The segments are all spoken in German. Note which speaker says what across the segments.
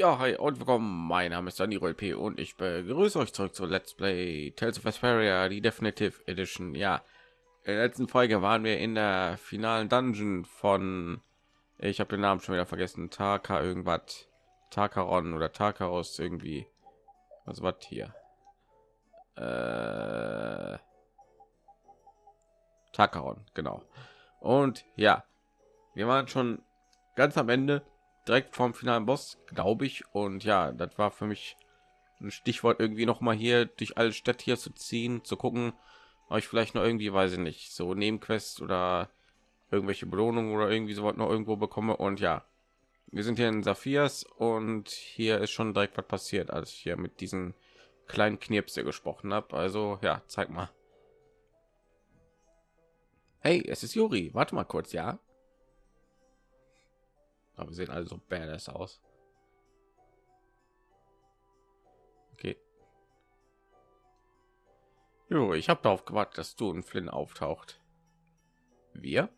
Speaker 1: Ja, hi und willkommen. Mein Name ist Dani P. und ich begrüße euch zurück zu Let's Play Tales of Vesperia, die Definitive Edition. Ja, in der letzten Folge waren wir in der finalen Dungeon von, ich habe den Namen schon wieder vergessen, Taka irgendwas, Takaron oder Takaros irgendwie. Was war hier? Äh, Takaron, genau. Und ja, wir waren schon ganz am Ende direkt vom finalen Boss, glaube ich. Und ja, das war für mich ein Stichwort irgendwie noch mal hier durch alle Städte hier zu ziehen, zu gucken, ich vielleicht noch irgendwie, weiß ich nicht, so Nebenquest oder irgendwelche Belohnungen oder irgendwie so was noch irgendwo bekomme. Und ja, wir sind hier in Saphirs und hier ist schon direkt was passiert, als ich hier mit diesen kleinen Knirpse gesprochen habe. Also ja, zeig mal. Hey, es ist Juri. Warte mal kurz, ja? Aber wir sehen also badass aus. Okay. Jo, ich habe darauf gewartet, dass du und Flynn auftaucht. Wir?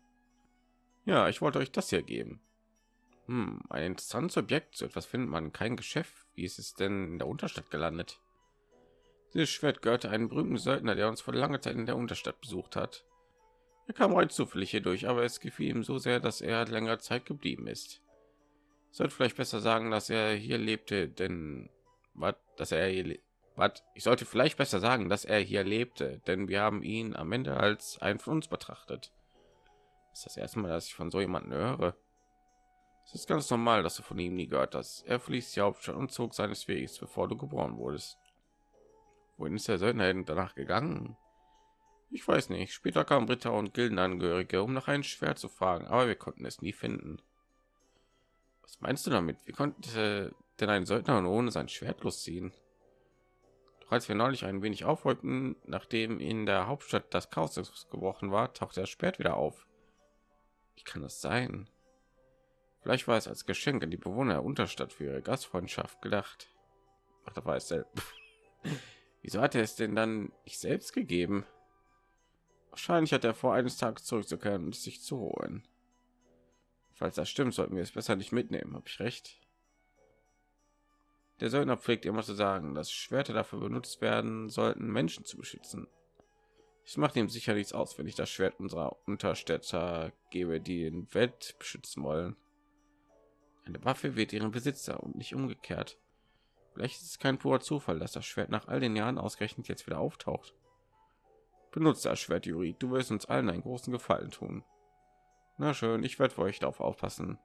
Speaker 1: Ja, ich wollte euch das hier geben. Hm, ein interessantes Objekt. So etwas findet man kein Geschäft. Wie ist es denn in der Unterstadt gelandet? Dieses Schwert gehörte einem berühmten Söldner, der uns vor langer Zeit in der Unterstadt besucht hat. Er kam heute zufällig hier durch, aber es gefiel ihm so sehr, dass er länger Zeit geblieben ist sollte vielleicht besser sagen, dass er hier lebte, denn was, dass er hier was, ich sollte vielleicht besser sagen, dass er hier lebte, denn wir haben ihn am Ende als ein von uns betrachtet. Das ist das erste Mal, dass ich von so jemanden höre. Es ist ganz normal, dass du von ihm nie gehört hast. Er verließ die Hauptstadt und zog seines Weges, bevor du geboren wurdest. Wohin ist der Söldner danach gegangen? Ich weiß nicht. Später kamen Ritter und Gildenangehörige, um nach einem Schwert zu fragen, aber wir konnten es nie finden. Was meinst du damit? Wie konnte denn ein Söldner ohne sein Schwert losziehen? Doch als wir neulich ein wenig aufräumten, nachdem in der Hauptstadt das Chaos gebrochen war, tauchte das Schwert wieder auf. Wie kann das sein? Vielleicht war es als Geschenk an die Bewohner der Unterstadt für ihre Gastfreundschaft gedacht. Ach, da war es selbst. Wieso hat er es denn dann nicht selbst gegeben? Wahrscheinlich hat er vor eines Tages zurückzukehren und sich zu holen. Falls das stimmt, sollten wir es besser nicht mitnehmen. Habe ich recht? Der Söldner pflegt immer zu sagen, dass Schwerter dafür benutzt werden sollten, Menschen zu beschützen. Es macht ihm sicher nichts aus, wenn ich das Schwert unserer Unterstädter gebe, die den Welt beschützen wollen. Eine Waffe wird ihren Besitzer und nicht umgekehrt. Vielleicht ist es kein purer Zufall, dass das Schwert nach all den Jahren ausgerechnet jetzt wieder auftaucht. Benutze das Schwert, Juri. Du wirst uns allen einen großen Gefallen tun. Na schön, ich werde für euch darauf aufpassen.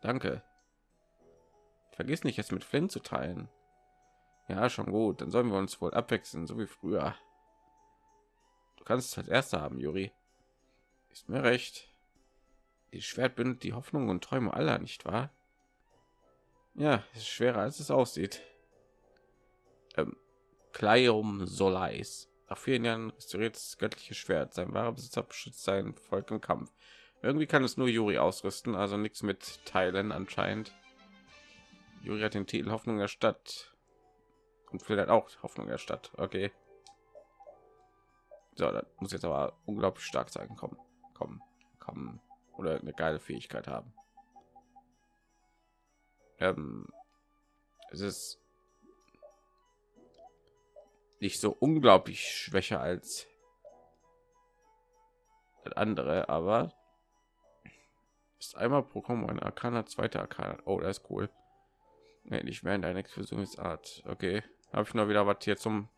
Speaker 1: Danke. Vergiss nicht, es mit Flynn zu teilen. Ja, schon gut. Dann sollen wir uns wohl abwechseln, so wie früher. Du kannst es als erster haben, Juri. Ist mir recht. Die Schwert bindet die Hoffnung und Träume aller, nicht wahr? Ja, ist schwerer als es aussieht. Ähm, Kleium Solais. Nach vielen Jahren restauriert das göttliche Schwert. Sein wahrer Besitzer beschützt sein Volk im Kampf. Irgendwie kann es nur Juri ausrüsten, also nichts mit Teilen anscheinend. Juri hat den Titel Hoffnung der Stadt und vielleicht auch Hoffnung der Stadt. Okay. So, das muss jetzt aber unglaublich stark sein. Kommen, kommen, kommen oder eine geile Fähigkeit haben. Ähm, es ist nicht so unglaublich schwächer als andere, aber ist einmal pro Kombo ein Arcana, zweiter Arcana. Oh, das ist cool. Nee, nicht mehr in deiner Explosionsart. Okay, habe ich noch wieder was hier zum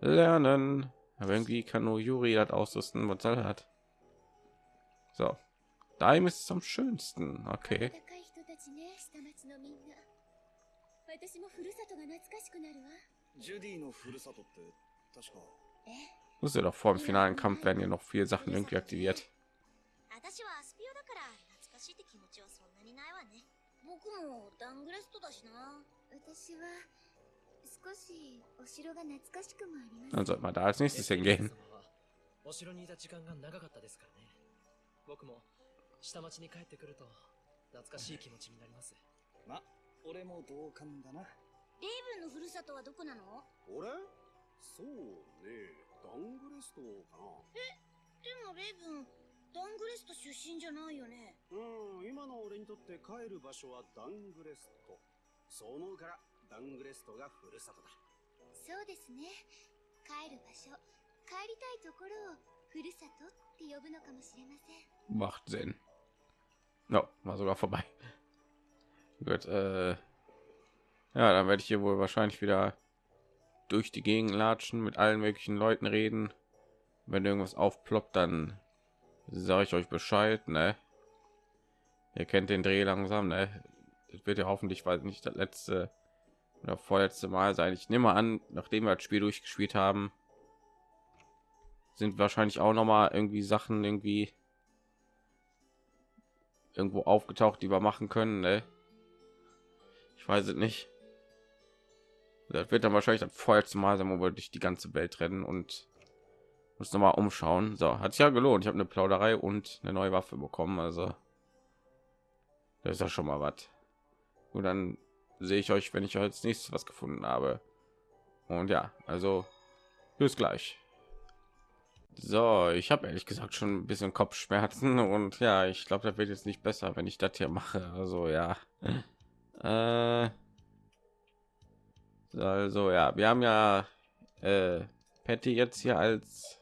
Speaker 1: Lernen. Aber irgendwie kann nur Juri das ausrüsten, was er hat. So, Daim ist es am schönsten. Okay. Wusste doch vor dem finalen Kampf werden ja noch viel Sachen irgendwie aktiviert. Dann sollte man da als nächstes hingehen. お城にいレイブンのふるさとはどこなの？俺そうね。ダングレストかな。えでもレイブンダングレスト出身じゃないよね。うん今の俺にとって帰る場所はダングレスト。
Speaker 2: そう思うからダングレストがふるさとだ。
Speaker 3: そうですね。帰る場所帰りたいところをふるさとって呼ぶのかもしれません。
Speaker 1: Macht Sinn. No, war sogar vorbei. Gut, äh, ja, dann werde ich hier wohl wahrscheinlich wieder durch die Gegend latschen, mit allen möglichen Leuten reden. Wenn irgendwas aufploppt, dann sage ich euch Bescheid, ne? Ihr kennt den Dreh langsam, ne? Das wird ja hoffentlich, weil nicht das letzte oder vorletzte Mal sein. Ich nehme an, nachdem wir das Spiel durchgespielt haben, sind wahrscheinlich auch noch mal irgendwie Sachen irgendwie irgendwo aufgetaucht, die wir machen können. Ne? Ich weiß es nicht. Das wird dann wahrscheinlich das vorletzte Mal sein, wo wir durch die ganze Welt rennen und uns noch mal umschauen. So, hat sich ja gelohnt. Ich habe eine Plauderei und eine neue Waffe bekommen. Also das ist ja schon mal was. Und dann sehe ich euch, wenn ich als nächstes was gefunden habe. Und ja, also bis gleich. So, ich habe ehrlich gesagt schon ein bisschen Kopfschmerzen und ja, ich glaube, das wird jetzt nicht besser, wenn ich das hier mache. Also ja. Äh, also ja, wir haben ja äh, Patty jetzt hier als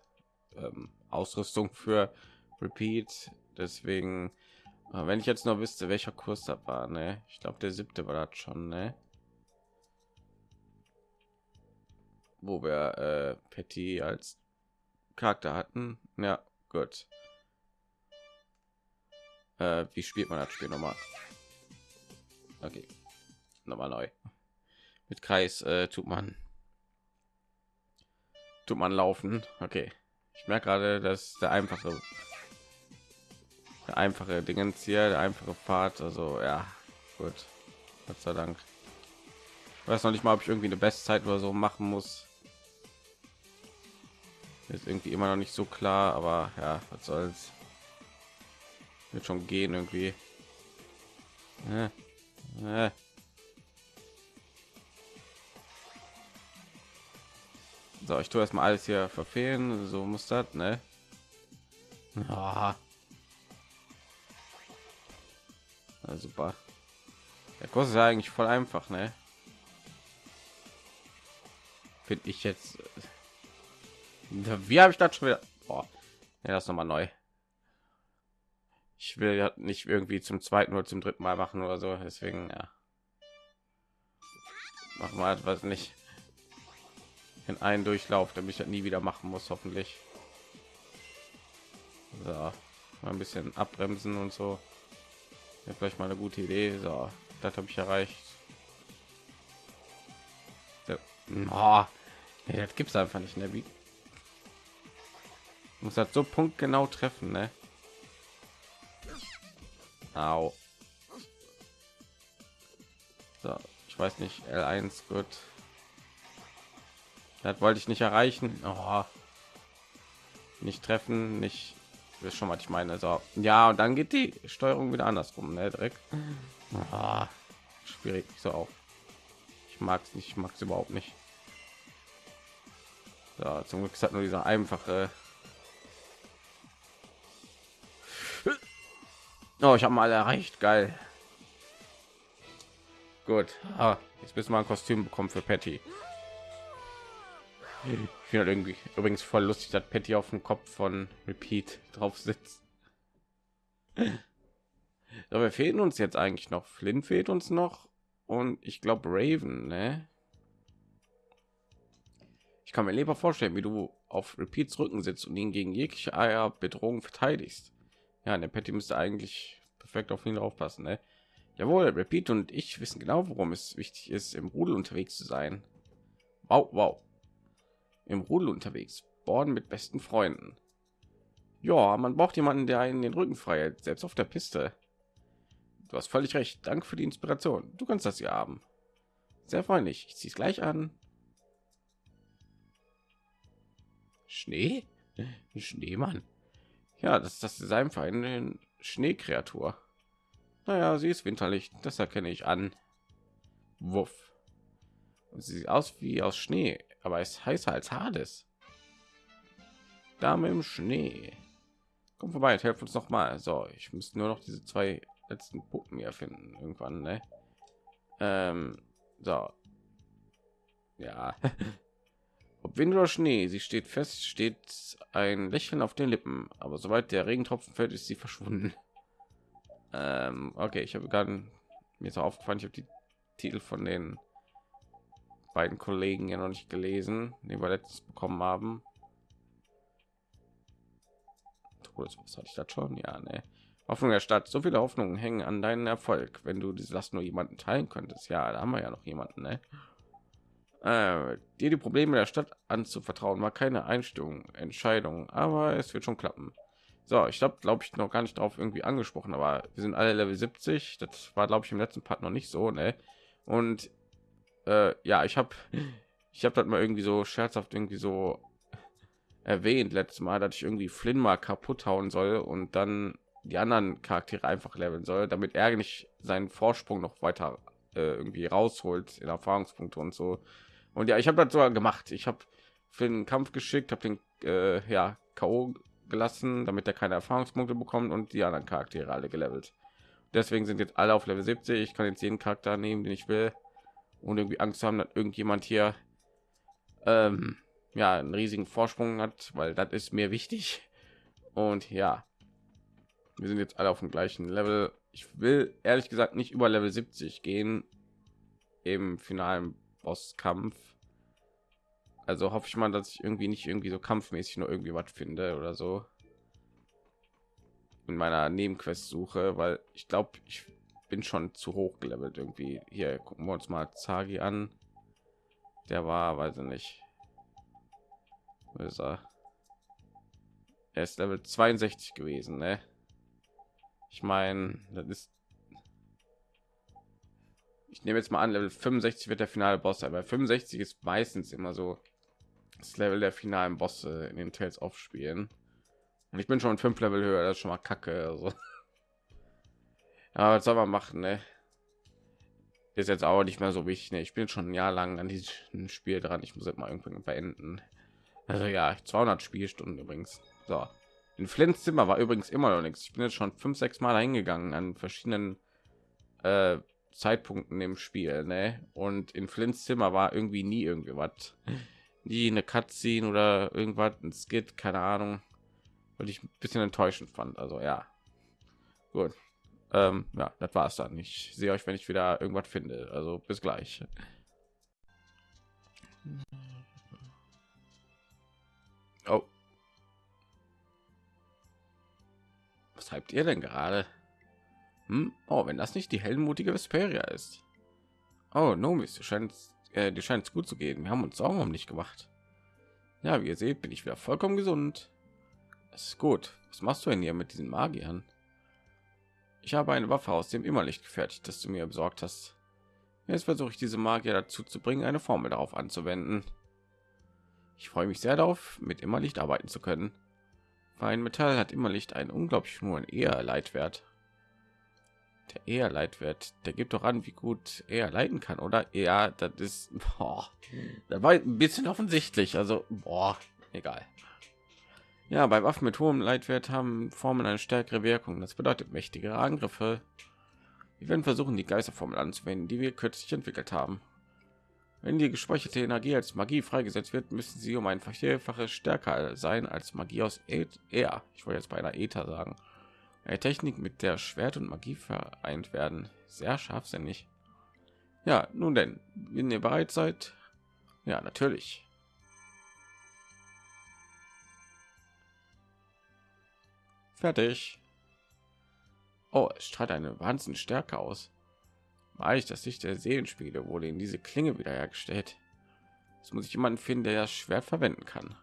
Speaker 1: ähm, Ausrüstung für Repeat. Deswegen, äh, wenn ich jetzt noch wüsste, welcher Kurs da war, ne? Ich glaube, der siebte war das schon, ne? Wo wir äh, Patty als Charakter hatten. Ja, gut. Äh, wie spielt man das Spiel nochmal? Okay, nochmal neu. Mit Kreis äh, tut man tut man laufen. Okay, ich merke gerade, dass der einfache der einfache Dingens hier, der einfache Pfad. Also ja, gut. Gott sei Dank. Ich weiß noch nicht mal, ob ich irgendwie eine Bestzeit oder so machen muss ist irgendwie immer noch nicht so klar aber ja was soll's wird schon gehen irgendwie äh, äh. So ich tue erstmal alles hier verfehlen so muss das ne ah. ja, super der kurs ist ja eigentlich voll einfach ne finde ich jetzt wie habe ich das schon wieder? Boah. Ja, das noch mal neu. Ich will ja nicht irgendwie zum zweiten oder zum dritten Mal machen oder so. Deswegen ja. Machen wir etwas nicht in einen Durchlauf, damit ich das nie wieder machen muss, hoffentlich. So, mal ein bisschen abbremsen und so. Ja, vielleicht mal eine gute Idee. So, das habe ich erreicht. So. Oh, nee, das gibt's einfach nicht. Ne? Wie, muss das so punktgenau treffen, ne? Au. So, ich weiß nicht, L1 gut. Das wollte ich nicht erreichen. Oh. Nicht treffen, nicht ist schon was ich meine. So, ja, und dann geht die Steuerung wieder andersrum, ne? Direkt. Oh. Schwierig so auf. Ich mag es nicht, ich mag es überhaupt nicht. So, zum Glück ist hat nur dieser einfache Oh, ich habe mal erreicht. Geil. Gut. Ah, jetzt müssen wir ein Kostüm bekommen für Patty. Ich finde irgendwie übrigens voll lustig, dass Patty auf dem Kopf von Repeat drauf sitzt. Aber fehlen uns jetzt eigentlich noch. Flynn fehlt uns noch und ich glaube Raven. Ne? Ich kann mir lieber vorstellen, wie du auf Repeats Rücken sitzt und ihn gegen jegliche Bedrohung verteidigst. Ja, der Patty müsste eigentlich perfekt auf ihn aufpassen. Ne? Jawohl, Repeat und ich wissen genau, warum es wichtig ist, im Rudel unterwegs zu sein. Wow, wow. Im Rudel unterwegs, Borden mit besten Freunden. Ja, man braucht jemanden, der einen den Rücken frei hält, selbst auf der Piste. Du hast völlig recht. Danke für die Inspiration. Du kannst das hier haben. Sehr freundlich. Ich ziehe es gleich an. Schnee? Schneemann. Ja, das ist das Design für eine Schneekreatur. Naja, sie ist winterlich, das erkenne ich an. Wuff. Sie sieht aus wie aus Schnee, aber ist heißer als Hades. Dame im Schnee. Komm vorbei, helf uns noch mal. So, ich muss nur noch diese zwei letzten Puppen hier finden irgendwann. Ne? Ähm, so. Ja. Ob Wind oder Schnee, sie steht fest, steht ein Lächeln auf den Lippen, aber sobald der Regentropfen fällt, ist sie verschwunden. Ähm, okay, ich habe gerade mir ist aufgefallen, ich habe die Titel von den beiden Kollegen ja noch nicht gelesen, die wir letztes bekommen haben. Was hatte ich das schon? Ja, ne. Hoffnung der Stadt. So viele Hoffnungen hängen an deinen Erfolg. Wenn du diese Last nur jemanden teilen könntest, ja, da haben wir ja noch jemanden, ne? Äh, dir die Probleme der Stadt anzuvertrauen war keine Einstellung, Entscheidung, aber es wird schon klappen. So, ich glaube, glaube ich noch gar nicht darauf irgendwie angesprochen, aber wir sind alle Level 70. Das war, glaube ich, im letzten Part noch nicht so, ne? Und äh, ja, ich habe ich habe das mal irgendwie so scherzhaft irgendwie so erwähnt letztes Mal, dass ich irgendwie Flynn mal kaputt hauen soll und dann die anderen Charaktere einfach leveln soll, damit er nicht seinen Vorsprung noch weiter äh, irgendwie rausholt in Erfahrungspunkte und so. Und ja, ich habe das sogar gemacht. Ich habe für den Kampf geschickt, habe den äh, ja KO gelassen, damit er keine Erfahrungspunkte bekommt und die anderen Charaktere alle gelevelt. Deswegen sind jetzt alle auf Level 70. Ich kann jetzt jeden Charakter nehmen, den ich will und irgendwie Angst haben, dass irgendjemand hier ähm, ja einen riesigen Vorsprung hat, weil das ist mir wichtig. Und ja, wir sind jetzt alle auf dem gleichen Level. Ich will ehrlich gesagt nicht über Level 70 gehen im finalen Bosskampf. Also hoffe ich mal, dass ich irgendwie nicht irgendwie so kampfmäßig nur irgendwie was finde oder so in meiner Nebenquest suche, weil ich glaube, ich bin schon zu hoch gelevelt irgendwie. Hier gucken wir uns mal Zagi an. Der war, weiß ich nicht. Wo ist er? Er ist Level 62 gewesen, ne? Ich meine, das ist ich nehme jetzt mal an, Level 65 wird der finale Boss weil 65 ist meistens immer so das Level der finalen Bosse in den Tales of Spielen. Und ich bin schon fünf Level höher, das ist schon mal kacke. Also. Ja, was soll man machen, ne? Ist jetzt auch nicht mehr so wichtig. Ne? Ich bin schon ein Jahr lang an diesem Spiel dran. Ich muss jetzt mal irgendwann beenden. Also ja, 200 Spielstunden übrigens. So. In Flints Zimmer war übrigens immer noch nichts. Ich bin jetzt schon fünf, sechs Mal hingegangen an verschiedenen äh, Zeitpunkten im Spiel, ne? Und in Flints Zimmer war irgendwie nie irgendwie was, nie eine Cutscene oder irgendwas, ein Skit, keine Ahnung, weil ich ein bisschen enttäuschend fand. Also ja, gut, ähm, ja, das war's dann. Ich sehe euch, wenn ich wieder irgendwas finde. Also bis gleich. Oh. Was habt ihr denn gerade? Hm? Oh, wenn das nicht die heldenmutige Vesperia ist. Oh, Nomis, du scheinst, äh, dir scheint es gut zu gehen. Wir haben uns Sorgen um dich gemacht. Ja, wie ihr seht, bin ich wieder vollkommen gesund. Es ist gut. Was machst du denn hier mit diesen Magiern? Ich habe eine Waffe aus dem Immerlicht gefertigt, das du mir besorgt hast. Jetzt versuche ich diese Magier dazu zu bringen, eine Formel darauf anzuwenden. Ich freue mich sehr darauf, mit Immerlicht arbeiten zu können. Für Metall hat Immerlicht einen unglaublich hohen eher Leitwert der eher leitwert der gibt doch an wie gut er leiten kann oder ja das ist boah, das war ein bisschen offensichtlich also boah, egal ja bei waffen mit hohem leitwert haben formen eine stärkere wirkung das bedeutet mächtigere angriffe wir werden versuchen die geisterformel anzuwenden die wir kürzlich entwickelt haben wenn die gespeicherte energie als magie freigesetzt wird müssen sie um ein vierfaches stärker sein als magie aus er ich wollte jetzt bei einer ether sagen eine Technik, mit der Schwert und Magie vereint werden. Sehr scharfsinnig. Ja, nun denn, wenn ihr bereit seid, ja, natürlich. Fertig. Oh, es strahlt eine Wahnsinn Stärke aus. War ich das Licht der Seelenspiele wurde in diese Klinge wiederhergestellt. Jetzt muss ich jemanden finden, der das Schwert verwenden kann.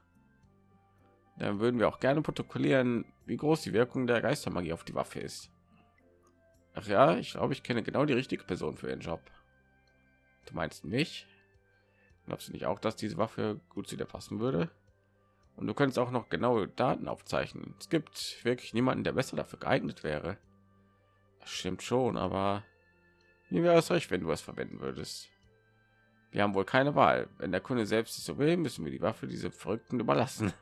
Speaker 1: Dann würden wir auch gerne protokollieren, wie groß die Wirkung der Geistermagie auf die Waffe ist. Ach ja, ich glaube, ich kenne genau die richtige Person für den Job. Du meinst mich? Glaubst du nicht auch, dass diese Waffe gut zu dir passen würde? Und du könntest auch noch genaue Daten aufzeichnen. Es gibt wirklich niemanden, der besser dafür geeignet wäre. Das stimmt schon, aber wie wäre es recht, wenn du es verwenden würdest? Wir haben wohl keine Wahl. Wenn der Kunde selbst es so will, müssen wir die Waffe diese Verrückten überlassen.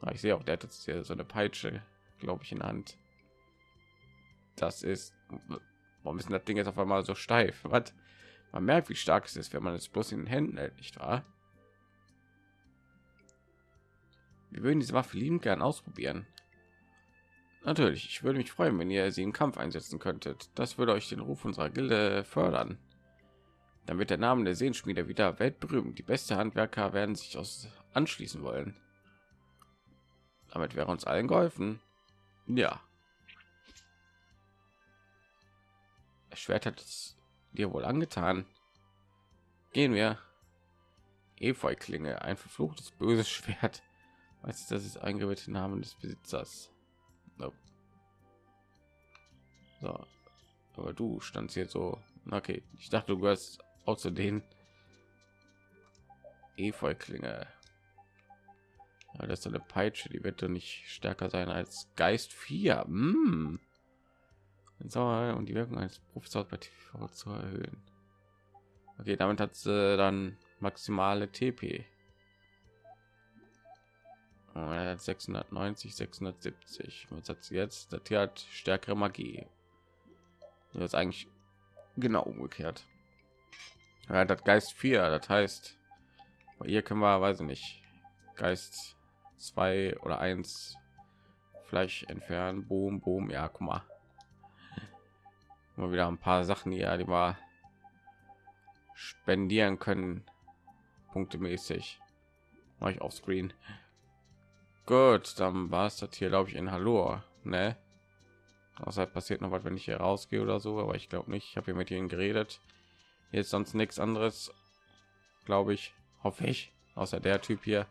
Speaker 1: Ah, ich sehe auch, der hat jetzt hier so eine Peitsche, glaube ich, in der Hand. Das ist warum ist das Ding jetzt auf einmal so steif? Was? Man merkt, wie stark es ist, wenn man es bloß in den Händen hält, nicht wahr? Wir würden diese Waffe lieben gern ausprobieren. Natürlich, ich würde mich freuen, wenn ihr sie im Kampf einsetzen könntet. Das würde euch den Ruf unserer Gilde fördern. Dann wird der Name der Sehenschmiede wieder weltberühmt. Die beste Handwerker werden sich aus anschließen wollen. Damit wäre uns allen geholfen. Ja. Das Schwert hat es dir wohl angetan. Gehen wir. Efeu-Klinge, ein verfluchtes böses Schwert. Weißt du, das ist eingeweihte Namen des Besitzers. Nope. So, aber du standst hier so. Okay, ich dachte, du gehörst auch zu den Efeu-Klinge. Ja, das ist eine Peitsche, die wird doch nicht stärker sein als Geist 4. Mm. und die Wirkung eines Professors bei TV zu erhöhen. Okay, damit hat sie dann maximale TP. Oh, er hat 690, 670. Was hat sie jetzt? Das hier hat stärkere Magie. Das ist eigentlich genau umgekehrt. Er hat Geist 4, das heißt, bei ihr können wir, weiß ich nicht, Geist zwei oder eins vielleicht entfernen. Boom, boom. Ja, guck mal. Mal wieder ein paar Sachen hier, die wir spendieren können. Punkte mäßig. Mache ich auf Screen. Gut, dann war es das hier, glaube ich, in Hallo. Ne? Außer passiert noch was, wenn ich hier rausgehe oder so, aber ich glaube nicht. Ich habe hier mit ihnen geredet. Jetzt sonst nichts anderes, glaube ich, hoffe ich, außer der Typ hier.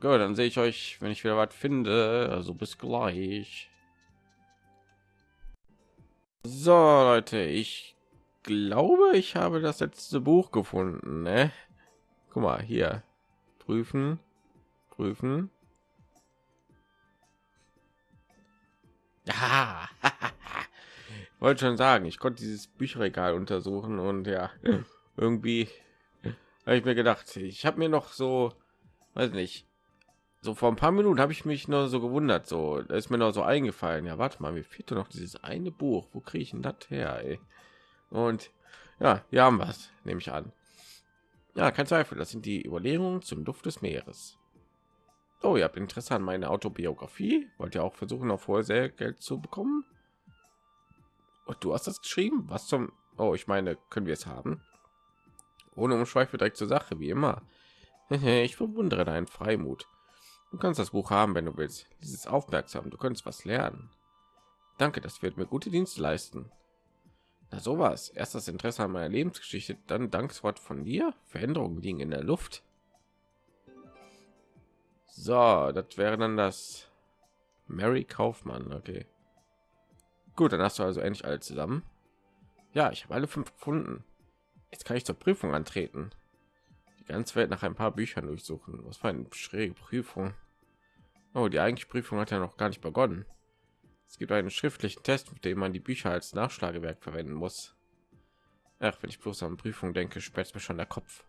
Speaker 1: Gut, dann sehe ich euch, wenn ich wieder was finde. Also bis gleich. So, Leute, ich glaube, ich habe das letzte Buch gefunden. Ne? Guck mal hier. Prüfen, prüfen. Ja, wollte schon sagen, ich konnte dieses Bücherregal untersuchen und ja, irgendwie habe ich mir gedacht, ich habe mir noch so, weiß nicht, so vor ein paar Minuten habe ich mich nur so gewundert, so da ist mir noch so eingefallen. Ja, warte mal, mir fehlt noch dieses eine Buch. Wo kriege ich denn das her? Ey? Und ja, hier haben wir es, nehme ich an. Ja, kein Zweifel, das sind die Überlegungen zum Duft des Meeres. Oh, ihr habt Interesse an meine Autobiografie? Wollt ihr auch versuchen, auf hohe Geld zu bekommen? Und du hast das geschrieben? Was zum... Oh, ich meine, können wir es haben? Ohne Umschweife direkt zur Sache, wie immer. ich bewundere deinen Freimut. Du kannst das Buch haben, wenn du willst. Dieses aufmerksam, du kannst was lernen. Danke, das wird mir gute Dienste leisten. Na sowas. Erst das Interesse an meiner Lebensgeschichte, dann Dankeswort von dir. Veränderungen liegen in der Luft. So, das wäre dann das Mary Kaufmann. Okay. Gut, dann hast du also endlich alle zusammen. Ja, ich habe alle fünf gefunden. Jetzt kann ich zur Prüfung antreten ganze Welt nach ein paar Büchern durchsuchen. Was für eine schräge Prüfung. Oh, die eigentliche Prüfung hat ja noch gar nicht begonnen. Es gibt einen schriftlichen Test, mit dem man die Bücher als Nachschlagewerk verwenden muss. Ach, wenn ich bloß an Prüfung denke, sperrt mir schon der Kopf.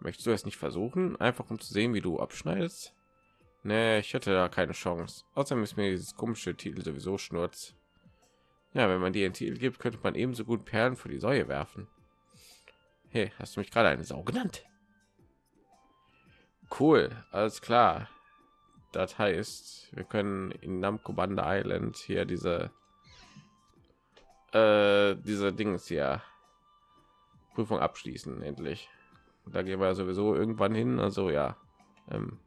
Speaker 1: Möchtest du es nicht versuchen, einfach um zu sehen, wie du abschneidest? Nee, ich hätte da keine Chance. Außerdem ist mir dieses komische Titel sowieso schnurz. Ja, wenn man die Titel gibt, könnte man ebenso gut Perlen für die Säue werfen. Hey, hast du mich gerade eine Sau genannt? Cool, alles klar. Das heißt, wir können in Namco Bande Island hier diese äh, diese Dings hier Prüfung abschließen endlich. Da gehen wir sowieso irgendwann hin. Also ja, ähm,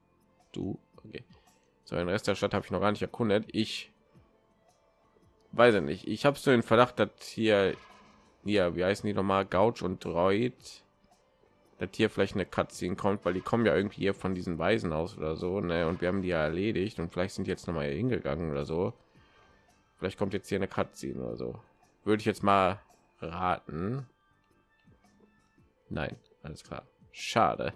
Speaker 1: du. Okay. So den Rest der Stadt habe ich noch gar nicht erkundet. Ich weiß ja nicht. Ich habe so den Verdacht, dass hier hier, wie heißen die nochmal, Gouch und Droid das hier vielleicht eine Cutscene kommt, weil die kommen ja irgendwie hier von diesen Weisen aus oder so, ne? Und wir haben die ja erledigt und vielleicht sind jetzt noch mal hingegangen oder so. Vielleicht kommt jetzt hier eine Cutscene oder so. Würde ich jetzt mal raten. Nein, alles klar. Schade.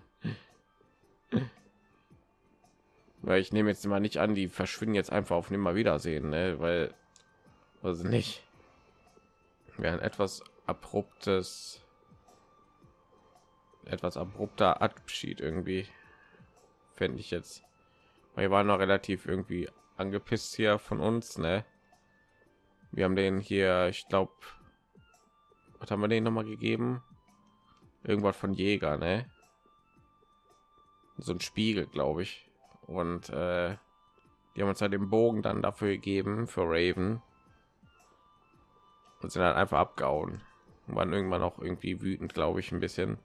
Speaker 1: weil ich nehme jetzt mal nicht an, die verschwinden jetzt einfach auf nimmer Wiedersehen, ne? Weil also nicht. Wäre ein etwas abruptes etwas abrupter Abschied irgendwie fände ich jetzt. Wir waren noch relativ irgendwie angepisst hier von uns, ne? Wir haben den hier, ich glaube, was haben wir den noch mal gegeben? Irgendwas von Jäger, ne? So ein Spiegel, glaube ich. Und äh, die haben uns halt den Bogen dann dafür gegeben für Raven und sind dann einfach abgehauen. Und waren irgendwann auch irgendwie wütend, glaube ich, ein bisschen.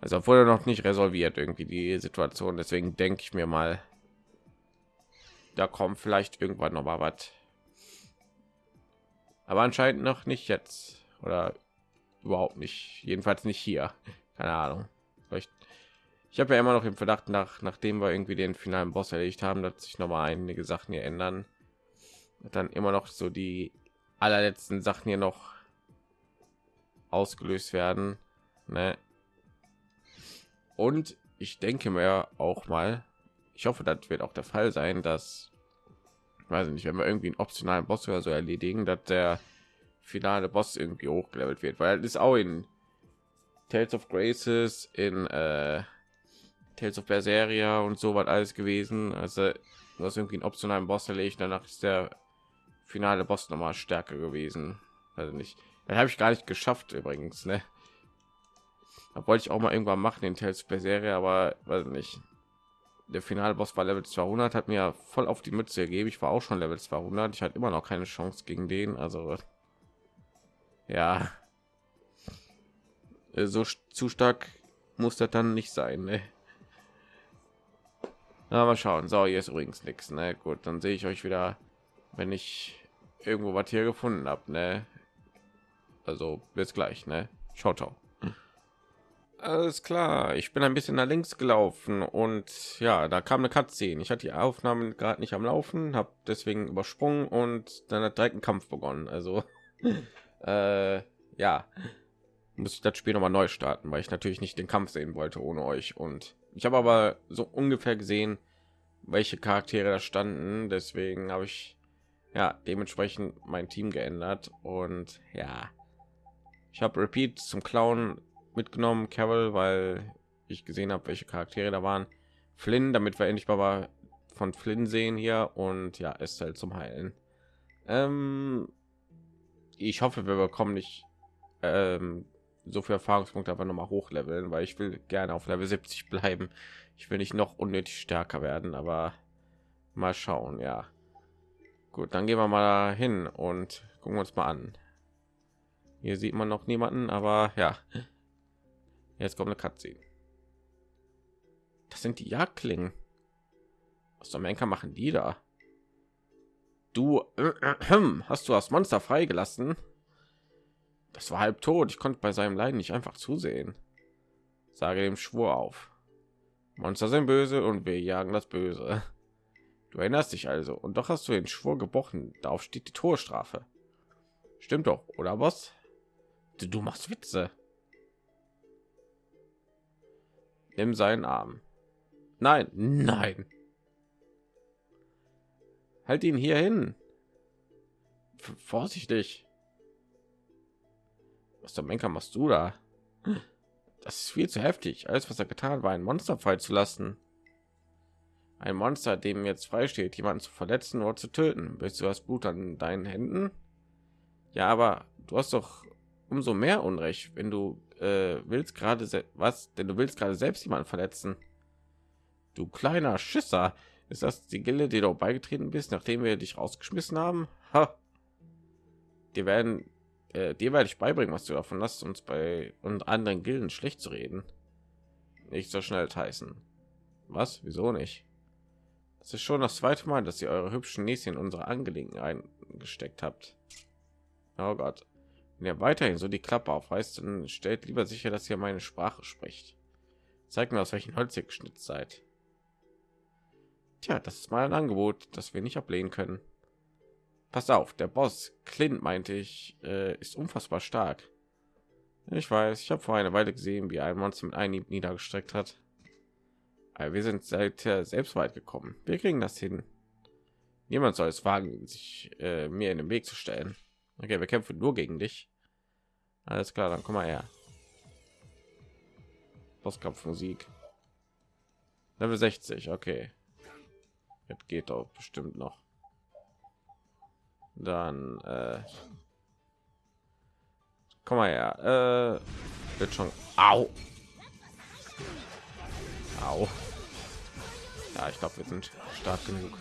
Speaker 1: Also obwohl er noch nicht resolviert irgendwie die Situation. Deswegen denke ich mir mal, da kommt vielleicht irgendwann noch mal was. Aber anscheinend noch nicht jetzt oder überhaupt nicht. Jedenfalls nicht hier. Keine Ahnung. Vielleicht. Ich habe ja immer noch im Verdacht nach, nachdem wir irgendwie den finalen Boss erledigt haben, dass sich noch mal einige Sachen hier ändern. Dann immer noch so die allerletzten Sachen hier noch ausgelöst werden. Ne? Und ich denke mir auch mal, ich hoffe, das wird auch der Fall sein, dass weiß nicht, wenn wir irgendwie einen optionalen Boss oder so erledigen, dass der finale Boss irgendwie hochgelevelt wird, weil ist auch in Tales of Graces, in äh, Tales of Berseria und so was alles gewesen. Also hast irgendwie einen optionalen Boss erlegt, danach ist der finale Boss noch mal stärker gewesen. Also nicht, dann habe ich gar nicht geschafft übrigens, ne? Da wollte ich auch mal irgendwann machen in Tales of Berseria, aber weiß nicht der finale Boss war Level 200, hat mir voll auf die Mütze gegeben. Ich war auch schon Level 200. Ich hatte immer noch keine Chance gegen den. Also ja, so zu stark muss das dann nicht sein. Ne? Mal schauen. So, hier ist übrigens nichts. Ne? Gut, dann sehe ich euch wieder, wenn ich irgendwo was hier gefunden habe. Ne? Also bis gleich. Ne? Ciao, ciao. Alles klar, ich bin ein bisschen nach links gelaufen und ja, da kam eine Cutscene. Ich hatte die Aufnahmen gerade nicht am Laufen, habe deswegen übersprungen und dann hat direkt ein Kampf begonnen. Also äh, ja, muss ich das Spiel noch mal neu starten, weil ich natürlich nicht den Kampf sehen wollte ohne euch. Und ich habe aber so ungefähr gesehen, welche Charaktere da standen. Deswegen habe ich ja dementsprechend mein Team geändert und ja, ich habe Repeat zum Clown mitgenommen, Carol, weil ich gesehen habe, welche Charaktere da waren. Flynn, damit wir endlich mal von Flynn sehen hier und ja, halt zum Heilen. Ähm, ich hoffe, wir bekommen nicht ähm, so viel Erfahrungspunkte aber noch mal hochleveln, weil ich will gerne auf Level 70 bleiben. Ich will nicht noch unnötig stärker werden, aber mal schauen, ja. Gut, dann gehen wir mal hin und gucken uns mal an. Hier sieht man noch niemanden, aber ja, Jetzt kommt eine Cutscene. Das sind die Jagdklingen. Was zum Henker machen die da? Du äh, äh, hast du das Monster freigelassen? Das war halb tot. Ich konnte bei seinem Leiden nicht einfach zusehen. Sage dem Schwur auf. Monster sind böse und wir jagen das Böse. Du erinnerst dich also und doch hast du den Schwur gebrochen. Darauf steht die Torstrafe. Stimmt doch, oder was? Du, du machst Witze. Nimm seinen Arm. Nein, nein. Halt ihn hier hin. Vorsichtig. Was der Menker machst du da? Das ist viel zu heftig. Alles, was er getan war, ein Monster fallen zu lassen. Ein Monster, dem jetzt freisteht, jemanden zu verletzen oder zu töten. Willst du das Blut an deinen Händen? Ja, aber du hast doch umso mehr Unrecht, wenn du äh, willst gerade was, denn du willst gerade selbst jemanden verletzen. Du kleiner Schisser, ist das die Gilde, die du beigetreten bist, nachdem wir dich rausgeschmissen haben? Ha. Die werden, äh, dir werde ich beibringen, was du davon hast, uns bei und anderen Gilden schlecht zu reden. Nicht so schnell heißen. Was? Wieso nicht? Das ist schon das zweite Mal, dass ihr eure hübschen Näschen in unsere Angelegenheiten gesteckt habt. Oh Gott. Wenn ihr weiterhin so die Klappe aufreißt, dann stellt lieber sicher, dass ihr meine Sprache spricht. Zeigt mir, aus welchen Holz ihr geschnitzt seid. Tja, das ist mal ein Angebot, das wir nicht ablehnen können. Pass auf, der Boss Clint meinte ich, äh, ist unfassbar stark. Ich weiß, ich habe vor einer Weile gesehen, wie ein Monster mit einem niedergestreckt hat. Aber wir sind seit selbst weit gekommen. Wir kriegen das hin. Niemand soll es wagen, sich äh, mir in den Weg zu stellen. Okay, wir kämpfen nur gegen dich. Alles klar, dann komm mal her. Bosskampfmusik. Level 60, okay. Jetzt geht doch bestimmt noch. Dann äh, komm mal her. Äh, wird schon. Au. Au. Ja, ich glaube, wir sind stark genug.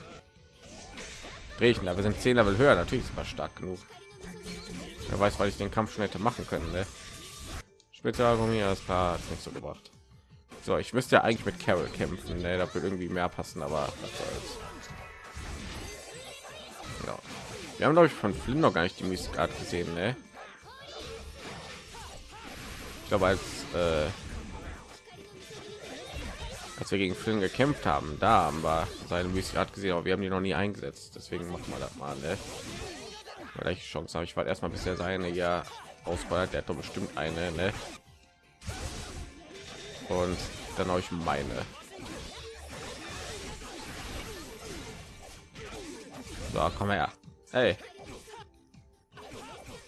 Speaker 1: Drechen, wir sind 10 Level höher. Natürlich ist stark genug. Wer weiß, weil ich den Kampf schon hätte machen können. Ne? Spezialgummi, das klar, hat nicht so gebracht. So, ich müsste ja eigentlich mit Carol kämpfen. Ne? Da wird irgendwie mehr passen, aber ja. Wir haben glaube ich von Flynn noch gar nicht die Mystikart gesehen. Ne? Ich glaube als äh, als wir gegen Flynn gekämpft haben, da haben wir seine Mystikart gesehen, aber wir haben die noch nie eingesetzt. Deswegen machen wir das mal. Ne? Vielleicht Chance habe ich war erstmal bisher seine ja ausfeuert. Der hat doch bestimmt eine. Ne? Und dann habe ich meine. So, komm her. Hey.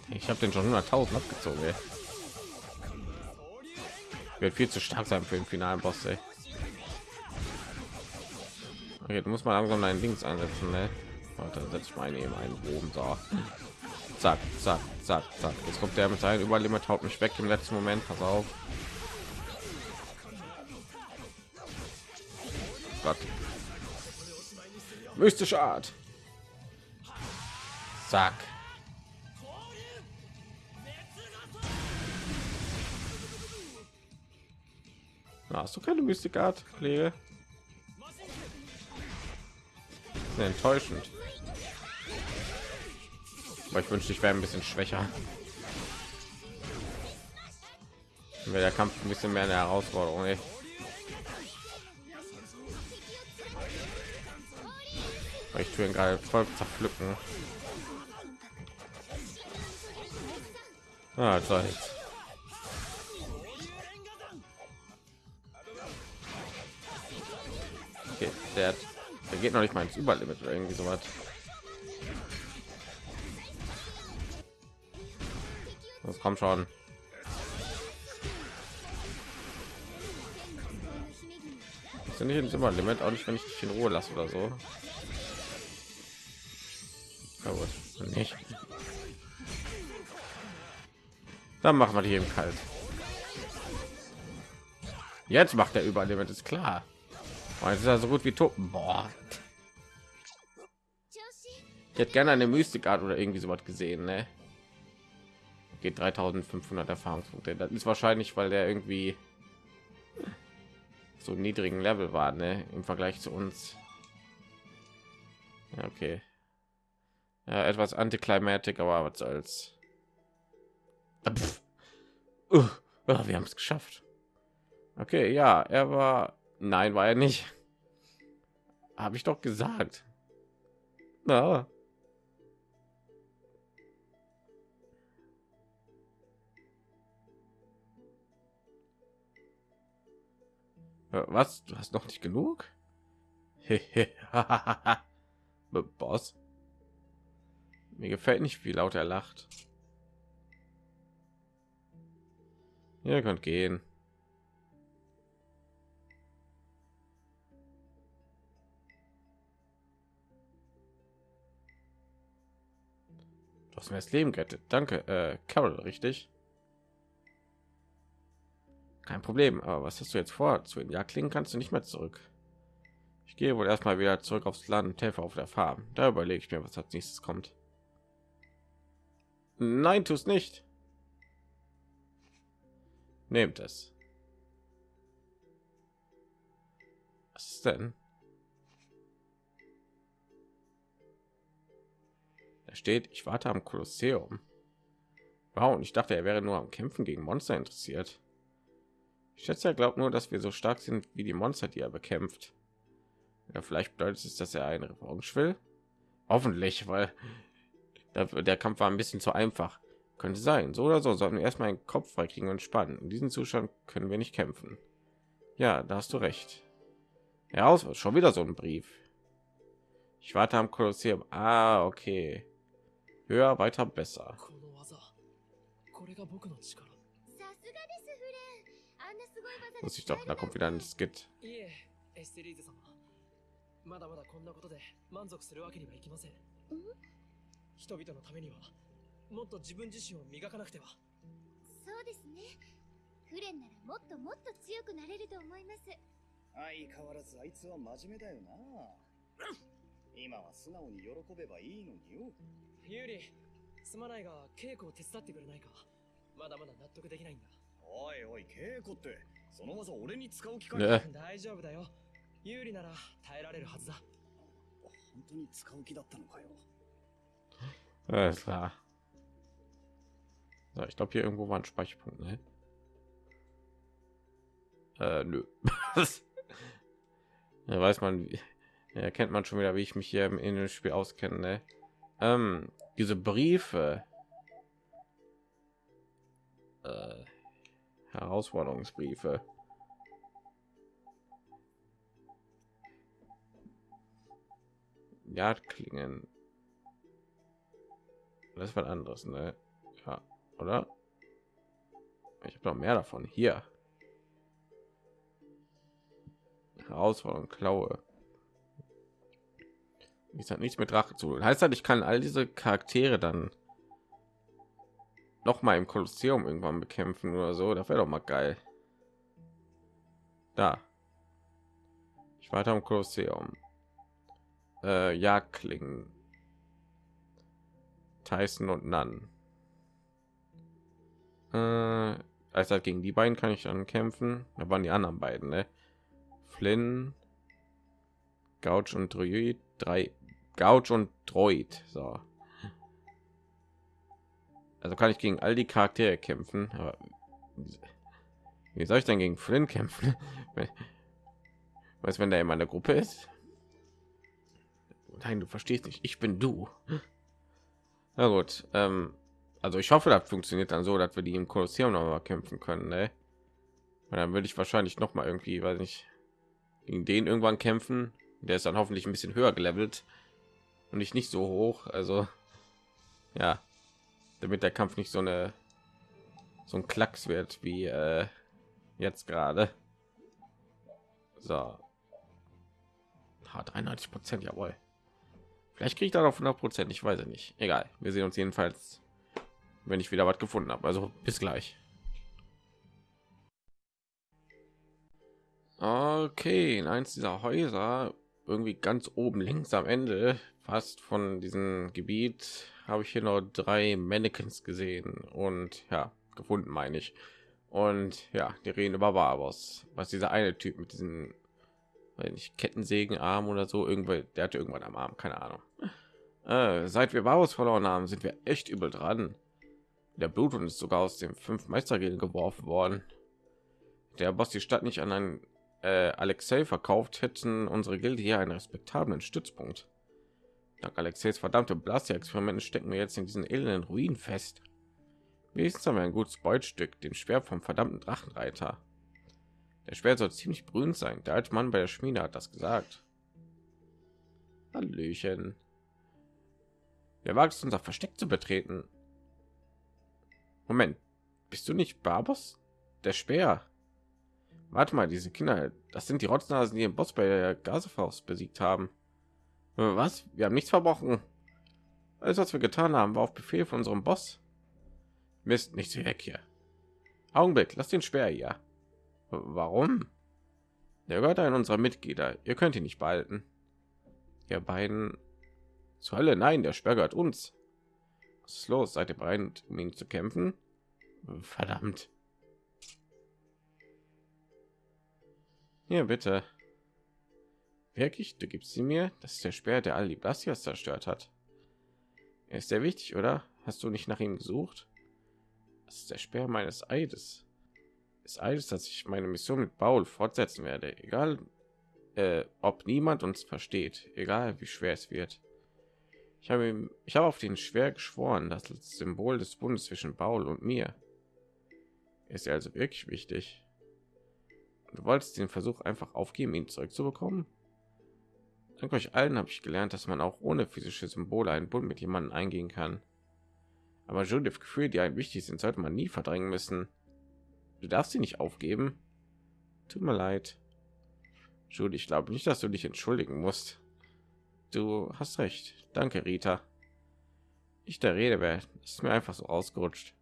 Speaker 1: Ich habe den schon 100.000 abgezogen. Ey. Wird viel zu stark sein für den finalen Boss. Ey. Okay, du musst mal langsam deinen Links ansetzen. Ne? Warte, setze ich meine eben einen oben. So. Zack, zack, zack, zack. Jetzt kommt der mit seinem Überlimit, haut mich weg im letzten Moment. Pass auf. Gott. Mystische Art. Zack. Na, hast du keine Mystikart, Kollege? Enttäuschend. Aber ich wünschte, ich wäre ein bisschen schwächer. Wäre der Kampf ein bisschen mehr eine Herausforderung. Ey. Ich tue ihn gerade voll zerpflücken. Ah, toll. Okay, der, der geht noch nicht mal ins Überlimit oder irgendwie so was. Das kommt schon. Sind nicht ins Überlimit, auch nicht, wenn ich dich in Ruhe lasse oder so. Ja, nicht. Dann machen wir die eben kalt. Jetzt macht er überall damit ist klar. Oh, jetzt ist er so gut wie tot. Boah. Ich hätte gerne eine Mystikart oder irgendwie so was gesehen, ne? Geht 3500 Erfahrungspunkte. Das ist wahrscheinlich, weil der irgendwie so niedrigen Level war, ne? Im Vergleich zu uns. Okay. Ja, etwas antiklimatik, aber was soll's. Uh, wir haben es geschafft. Okay, ja, er war. Nein, war er nicht. Habe ich doch gesagt. Na. Was? Du hast noch nicht genug? Boss. Mir gefällt nicht, wie laut er lacht. Ihr könnt gehen. Du hast mir das Leben gerettet. Danke, äh, Carol, richtig? Kein Problem. Aber was hast du jetzt vor? Zu den Jagdlingen kannst du nicht mehr zurück. Ich gehe wohl erstmal wieder zurück aufs Land und helfe auf der Farm. Da überlege ich mir, was als nächstes kommt. Nein, tu es nicht. Nehmt es. Was ist denn? Da steht, ich warte am Kolosseum. Wow, und ich dachte, er wäre nur am Kämpfen gegen Monster interessiert. Ich schätze, er glaubt nur, dass wir so stark sind wie die Monster, die er bekämpft. Ja, vielleicht bedeutet es, dass er eine Revanche will. Hoffentlich, weil der Kampf war ein bisschen zu einfach. Könnte sein. So oder so sollten wir erstmal einen Kopf freikriegen und spannen. In diesem Zustand können wir nicht kämpfen. Ja, da hast du recht. Ja, schon wieder so ein Brief. Ich warte am Kolosseum. Ah, okay. Höher, weiter, besser. Muss ich doch, da kommt wieder ein Skit.
Speaker 3: まだまだこんなことで満足するわけにはいきません。
Speaker 4: 人々のためにはもっと自分自身を磨かなくては。
Speaker 3: そうですね。フレンならもっともっと強くなれると思います。
Speaker 5: 相変わらずあいつは真面目だよな。今は素直に喜べばいいのによ。
Speaker 4: ユーリすまないが稽古を手伝ってくれないか。まだまだ納得できないんだ。
Speaker 5: おいおい稽古って。その技俺に使う機会
Speaker 1: ね。
Speaker 4: 大丈夫だよ。ユーリなら耐えられるはずだ。
Speaker 5: 本当に使う気だったのかよ
Speaker 1: Alles klar. So, ich glaube, hier irgendwo war ein Speicherpunkt, ne? Äh, nö. ja, weiß man, ja, erkennt man schon wieder, wie ich mich hier im, in dem Spiel auskenne, ne? Ähm, diese Briefe. Äh, Herausforderungsbriefe. Jagdklingen. Das ist was anderes, ne? Ja, oder? Ich habe noch mehr davon. Hier. Herausforderung, Klaue. Ich hat nichts mit Rache zu tun. Heißt das, ich kann all diese Charaktere dann noch mal im Kolosseum irgendwann bekämpfen oder so? Das wäre doch mal geil. Da. Ich weiter im Kolosseum. Äh, Jagdklingen. Tyson und Nan. Äh, also gegen die beiden kann ich dann kämpfen. Da waren die anderen beiden, ne? Flynn, Gouch und Druid, drei Gouch und Droid. So. Also kann ich gegen all die Charaktere kämpfen. Aber wie soll ich denn gegen Flynn kämpfen? Was, wenn der in meiner Gruppe ist? Nein, du verstehst nicht. Ich bin du. Na gut. Ähm, also ich hoffe, das funktioniert dann so, dass wir die im Kolosseum noch mal kämpfen können. Ne? Weil dann würde ich wahrscheinlich noch mal irgendwie, weiß nicht, gegen den irgendwann kämpfen. Der ist dann hoffentlich ein bisschen höher gelevelt und nicht nicht so hoch. Also ja, damit der Kampf nicht so eine so ein Klacks wird wie äh, jetzt gerade. So. Ha, 93 Prozent, jawohl. Vielleicht kriege ich da noch 100 Prozent, ich weiß es nicht. Egal, wir sehen uns jedenfalls, wenn ich wieder was gefunden habe. Also bis gleich. Okay, in eins dieser Häuser, irgendwie ganz oben links am Ende, fast von diesem Gebiet, habe ich hier noch drei Mannequins gesehen und ja, gefunden meine ich. Und ja, die reden über Barbos, was dieser eine Typ mit diesen weil nicht Kettensägenarm oder so irgendwo der hatte irgendwann am Arm keine Ahnung äh, seit wir Varus verloren haben sind wir echt übel dran der Blut und ist sogar aus dem fünf Meistergilden geworfen worden der Boss die Stadt nicht an einen äh, Alexei verkauft hätten unsere Gilde hier einen respektablen Stützpunkt dank Alexeis verdammte Blaster-Experimenten stecken wir jetzt in diesen elenden Ruinen fest wenigstens haben wir ein gutes Beutstück den Schwert vom verdammten Drachenreiter der Schwert soll ziemlich brühend sein. Der alte Mann bei der Schmiede hat das gesagt. Hallöchen. Wer wagt es, unser Versteck zu betreten? Moment, bist du nicht Barbos? Der Speer. Warte mal, diese Kinder, das sind die Rotznasen, die den Boss bei der Gasefaust besiegt haben. Äh, Was? Wir haben nichts verbrochen. Alles, was wir getan haben, war auf Befehl von unserem Boss. Mist, nichts weg hier. Augenblick, lass den Speer hier. Warum? Der gehört ein unserer Mitglieder. Ihr könnt ihn nicht behalten. Ihr beiden zur Hölle. Nein, der Sperr gehört uns. Was ist los? Seid ihr bereit, um ihn zu kämpfen? Verdammt. Hier bitte. Wirklich? Du gibst sie mir? Das ist der Speer, der all die Blasias zerstört hat. Er ist sehr wichtig, oder? Hast du nicht nach ihm gesucht? Das ist der Speer meines Eides ist alles, dass ich meine Mission mit Paul fortsetzen werde, egal äh, ob niemand uns versteht, egal wie schwer es wird. Ich habe ihm, ich habe auf den schwer geschworen, das Symbol des Bundes zwischen Paul und mir. Ist er also wirklich wichtig? Du wolltest den Versuch einfach aufgeben, ihn zurückzubekommen? Dank euch allen habe ich gelernt, dass man auch ohne physische Symbole einen Bund mit jemandem eingehen kann. Aber Judith Gefühle, die einem wichtig sind, sollte man nie verdrängen müssen. Du darfst sie nicht aufgeben. Tut mir leid. Jude, ich glaube nicht, dass du dich entschuldigen musst. Du hast recht. Danke, Rita. Ich der Rede wäre, ist mir einfach so ausgerutscht.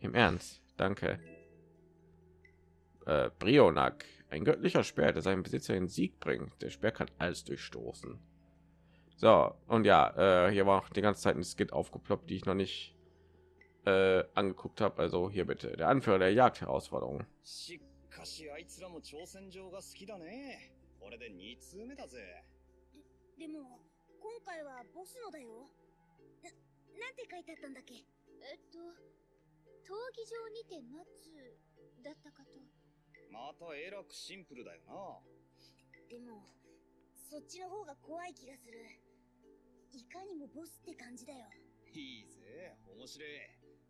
Speaker 1: Im Ernst, danke. Äh, Brionak, ein göttlicher Speer, der seinen Besitzer in Sieg bringt. Der Speer kann alles durchstoßen. So, und ja, äh, hier war auch die ganze Zeit ein Skit aufgeploppt, die ich noch nicht äh, angeguckt habe. Also hier bitte, der Anführer der Jagd-Herausforderung.
Speaker 5: これで2通目だぜ。
Speaker 3: でも今回はボスのだよななんて書いてあったんだっけ？えっと闘技場にて待つだったかと
Speaker 5: またえらくシンプルだよな。
Speaker 3: でもそっちの方が怖い気がするいかにもボスって感じだよ
Speaker 5: いいぜ、面白い。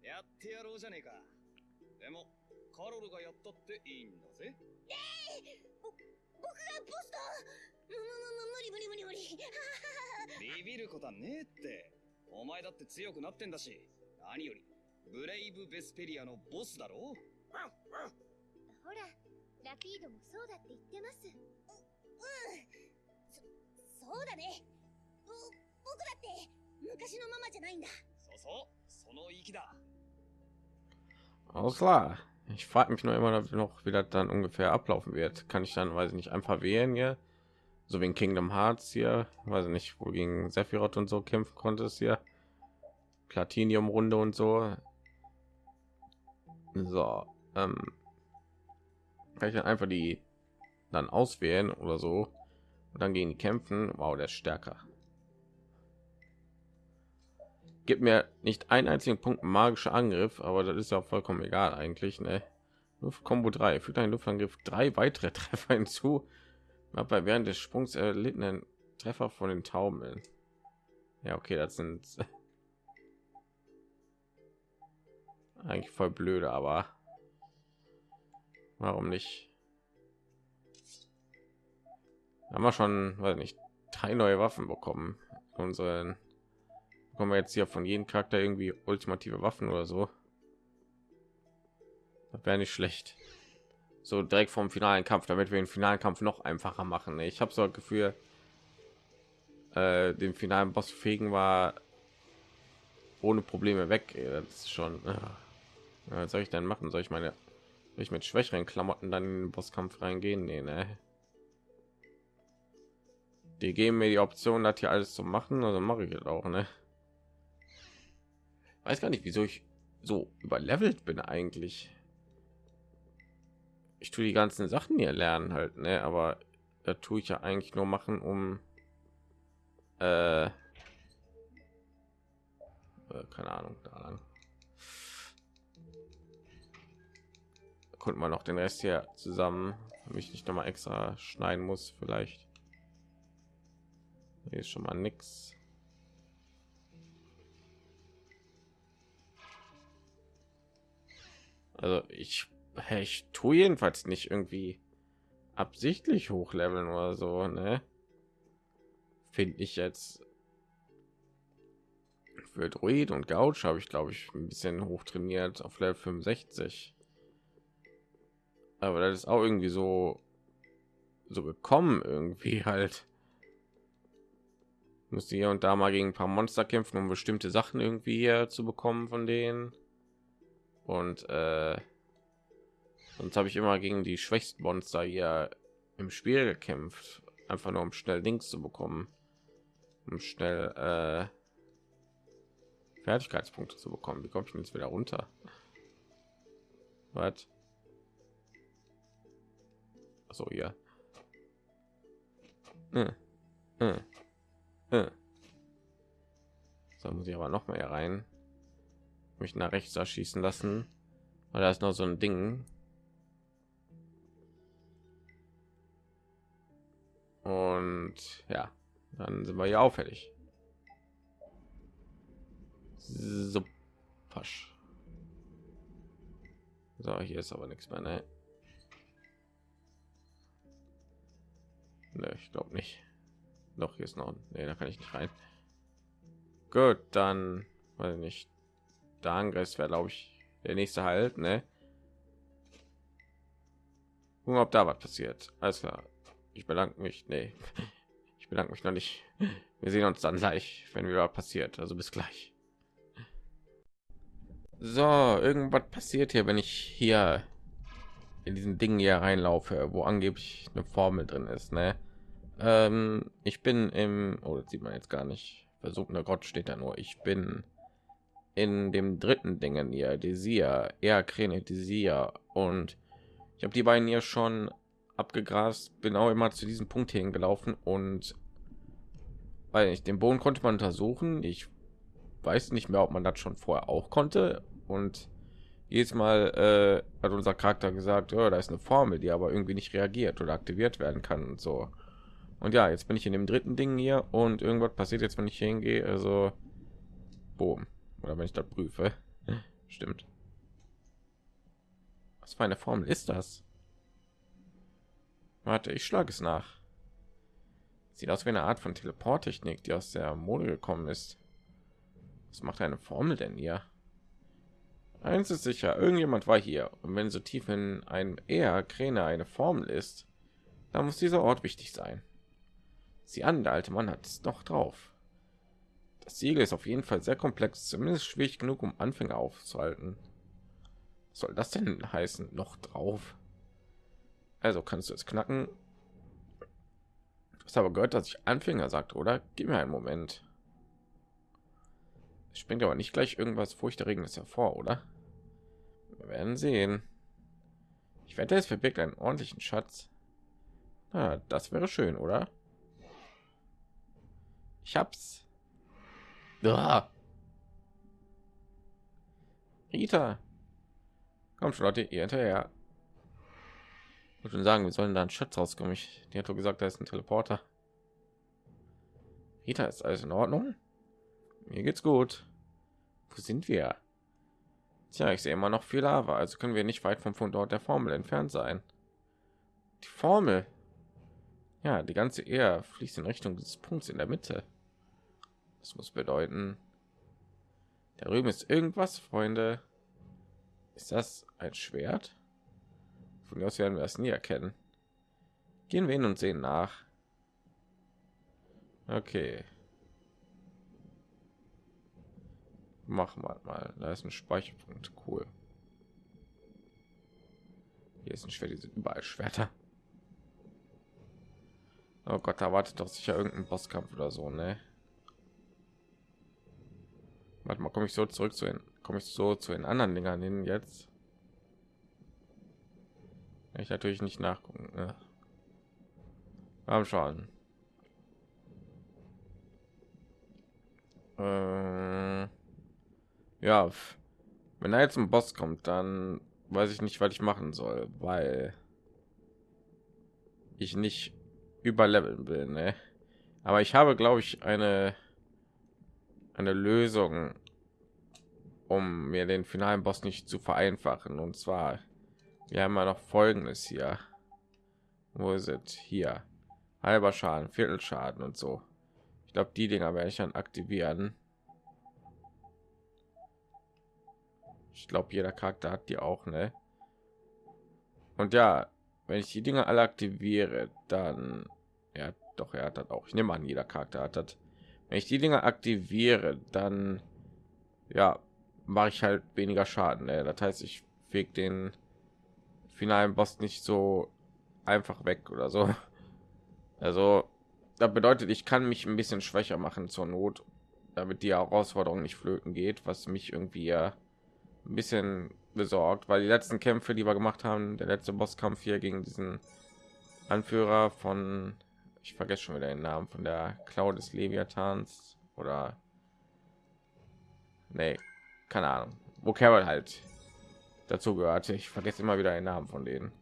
Speaker 5: やってやろうじゃねえか。でも、カロルがやったっていいんだぜ。
Speaker 3: 僕がボスだむむむむ無理無理無理無理
Speaker 5: ビビることはねえって。お前だって強くなってんだし。何より、ブレイブ・ベスペリアのボスだろ？
Speaker 3: ほらラピードもそうだって言ってますううんそそうだねぼ僕だって昔のママじゃないんだ
Speaker 5: そうそう、その息だ。
Speaker 1: Alles klar. Ich frage mich nur immer noch, wie das dann ungefähr ablaufen wird. Kann ich dann, weiß ich nicht, einfach wählen hier? So wie in Kingdom Hearts hier, weiß ich nicht, wo gegen Sephiroth und so kämpfen konntest hier. Platinium Runde und so. So, ähm, kann ich dann einfach die dann auswählen oder so und dann gegen die kämpfen. Wow, der ist stärker. Gibt mir nicht einen einzigen Punkt magischer Angriff, aber das ist ja vollkommen egal eigentlich. Ne? Combo 3 fügt ein Luftangriff drei weitere Treffer hinzu. Ab bei während des Sprungs erlittenen Treffer von den Tauben. Ja, okay, das sind eigentlich voll blöde, aber warum nicht? Haben wir schon, weiß nicht, drei neue Waffen bekommen. Unseren bekommen wir jetzt hier von jedem Charakter irgendwie ultimative Waffen oder so. Das wäre nicht schlecht. So direkt vom finalen Kampf, damit wir den finalen Kampf noch einfacher machen. Ich habe so ein Gefühl, äh, den finalen Boss fegen war ohne Probleme weg. Das ist schon. Äh, was soll ich denn machen? Soll ich meine, ich mit schwächeren Klamotten dann in den Bosskampf reingehen? Nee, ne? Die geben mir die Option, das hier alles zu machen, also mache ich das auch, ne? Weiß gar nicht, wieso ich so überlevelt bin eigentlich. Ich tue die ganzen Sachen hier lernen halt, ne? Aber da tue ich ja eigentlich nur machen, um äh, äh, keine Ahnung, da lang. Konnte man noch den Rest hier zusammen, damit ich nicht noch mal extra schneiden muss, vielleicht. Hier ist schon mal nix. Also ich, ich tue jedenfalls nicht irgendwie absichtlich hochleveln oder so, ne? Finde ich jetzt für Druid und Gouch habe ich glaube ich ein bisschen hoch trainiert auf Level 65. Aber das ist auch irgendwie so so gekommen irgendwie halt musste hier und da mal gegen ein paar Monster kämpfen, um bestimmte Sachen irgendwie hier zu bekommen von denen. Und äh, sonst habe ich immer gegen die schwächsten Monster hier im Spiel gekämpft, einfach nur um schnell Links zu bekommen, um schnell äh, Fertigkeitspunkte zu bekommen. Wie komme ich jetzt wieder runter? Was? So hier. Äh, äh. Äh. So muss ich aber noch mal rein. Mich nach rechts erschießen lassen, weil da ist noch so ein Ding. Und ja, dann sind wir ja auffällig. So, pasch. So, hier ist aber nichts mehr, ne? Ne, ich glaube nicht. Doch, hier ist noch. Nee, da kann ich nicht rein. Gut, dann ich nicht. Der Angriff wäre, glaube ich, der nächste Halt, ne? Gucken, ob da was passiert. Alles klar. Ich bedanke mich. Nee. Ich bedanke mich noch nicht. Wir sehen uns dann gleich, wenn wieder passiert. Also bis gleich. So, irgendwas passiert hier, wenn ich hier in diesen Dingen hier reinlaufe, wo angeblich eine Formel drin ist. Ne? Ähm, ich bin im, oh, das sieht man jetzt gar nicht. Versuchender Gott steht da nur. Ich bin in dem dritten Dingen hier, Desir, eher Kräne Desir und ich habe die beiden hier schon abgegrast, bin auch immer zu diesem Punkt hingelaufen und weil ich den Boden konnte man untersuchen. Ich weiß nicht mehr, ob man das schon vorher auch konnte und jedes Mal äh, hat unser Charakter gesagt, oh, da ist eine Formel, die aber irgendwie nicht reagiert oder aktiviert werden kann und so. Und ja, jetzt bin ich in dem dritten Ding hier und irgendwas passiert jetzt, wenn ich hingehe. Also, boom. Oder wenn ich das prüfe. Stimmt. Was für eine Formel ist das? Warte, ich schlage es nach. Sieht aus wie eine Art von Teleporttechnik, die aus der Mode gekommen ist. Was macht eine Formel denn hier? Eins ist sicher, irgendjemand war hier. Und wenn so tief in einem eher Kräne eine Formel ist, dann muss dieser Ort wichtig sein. Sie an, der alte Mann hat es noch drauf. Das Siegel ist auf jeden Fall sehr komplex, zumindest schwierig genug, um Anfänger aufzuhalten. Was soll das denn heißen? Noch drauf? Also kannst du es knacken. Du hast aber gehört, dass ich Anfänger sagt, oder? Gib mir einen Moment. Es springt aber nicht gleich irgendwas furchterregendes hervor, oder? Wir werden sehen. Ich wette, es verbirgt einen ordentlichen Schatz. Na, das wäre schön, oder? Ich hab's. Ah. Rita. Komm schon, Leute, ihr hinterher. Ich schon sagen, wir sollen da einen Schatz rauskommen. Ich, die hat doch gesagt, da ist ein Teleporter. Rita, ist alles in Ordnung? Mir geht's gut. Wo sind wir? Tja, ich sehe immer noch viel Lava, also können wir nicht weit vom Fundort der Formel entfernt sein. Die Formel. Ja, die ganze Ehe fließt in Richtung des Punkts in der Mitte. Das muss bedeuten, da drüben ist irgendwas, Freunde. Ist das ein Schwert? Von mir aus werden wir es nie erkennen. Gehen wir hin und sehen nach. Okay. Machen wir mal. Da ist ein Speicherpunkt. Cool. Hier ist ein Schwert. Die sind überall Schwerter. Oh Gott, da wartet doch sicher irgendein Bosskampf oder so, ne? Warte mal, komme ich so zurück zu den, komme ich so zu den anderen Dingern hin jetzt? Ich natürlich nicht nachgucken. Ne? Am schauen. Äh, ja, wenn er jetzt ein Boss kommt, dann weiß ich nicht, was ich machen soll, weil ich nicht überleveln will. Ne? Aber ich habe, glaube ich, eine eine Lösung, um mir den finalen Boss nicht zu vereinfachen. Und zwar, wir haben ja noch Folgendes hier. Wo ist es? Hier. Halber Schaden, Viertelschaden und so. Ich glaube, die Dinger werde ich dann aktivieren. Ich glaube, jeder Charakter hat die auch, ne? Und ja, wenn ich die Dinge alle aktiviere, dann ja, doch er hat das auch. Ich nehme an, jeder Charakter hat das wenn ich die Dinge aktiviere, dann ja, mache ich halt weniger Schaden. Ne? Das heißt, ich feg den finalen Boss nicht so einfach weg oder so. Also, das bedeutet, ich kann mich ein bisschen schwächer machen zur Not, damit die Herausforderung nicht flöten geht, was mich irgendwie ein bisschen besorgt, weil die letzten Kämpfe, die wir gemacht haben, der letzte Bosskampf hier gegen diesen Anführer von ich vergesse schon wieder den Namen von der Cloud des Leviathans oder nee, keine Ahnung, wo Carol halt dazu gehört. Ich vergesse immer wieder den Namen von denen.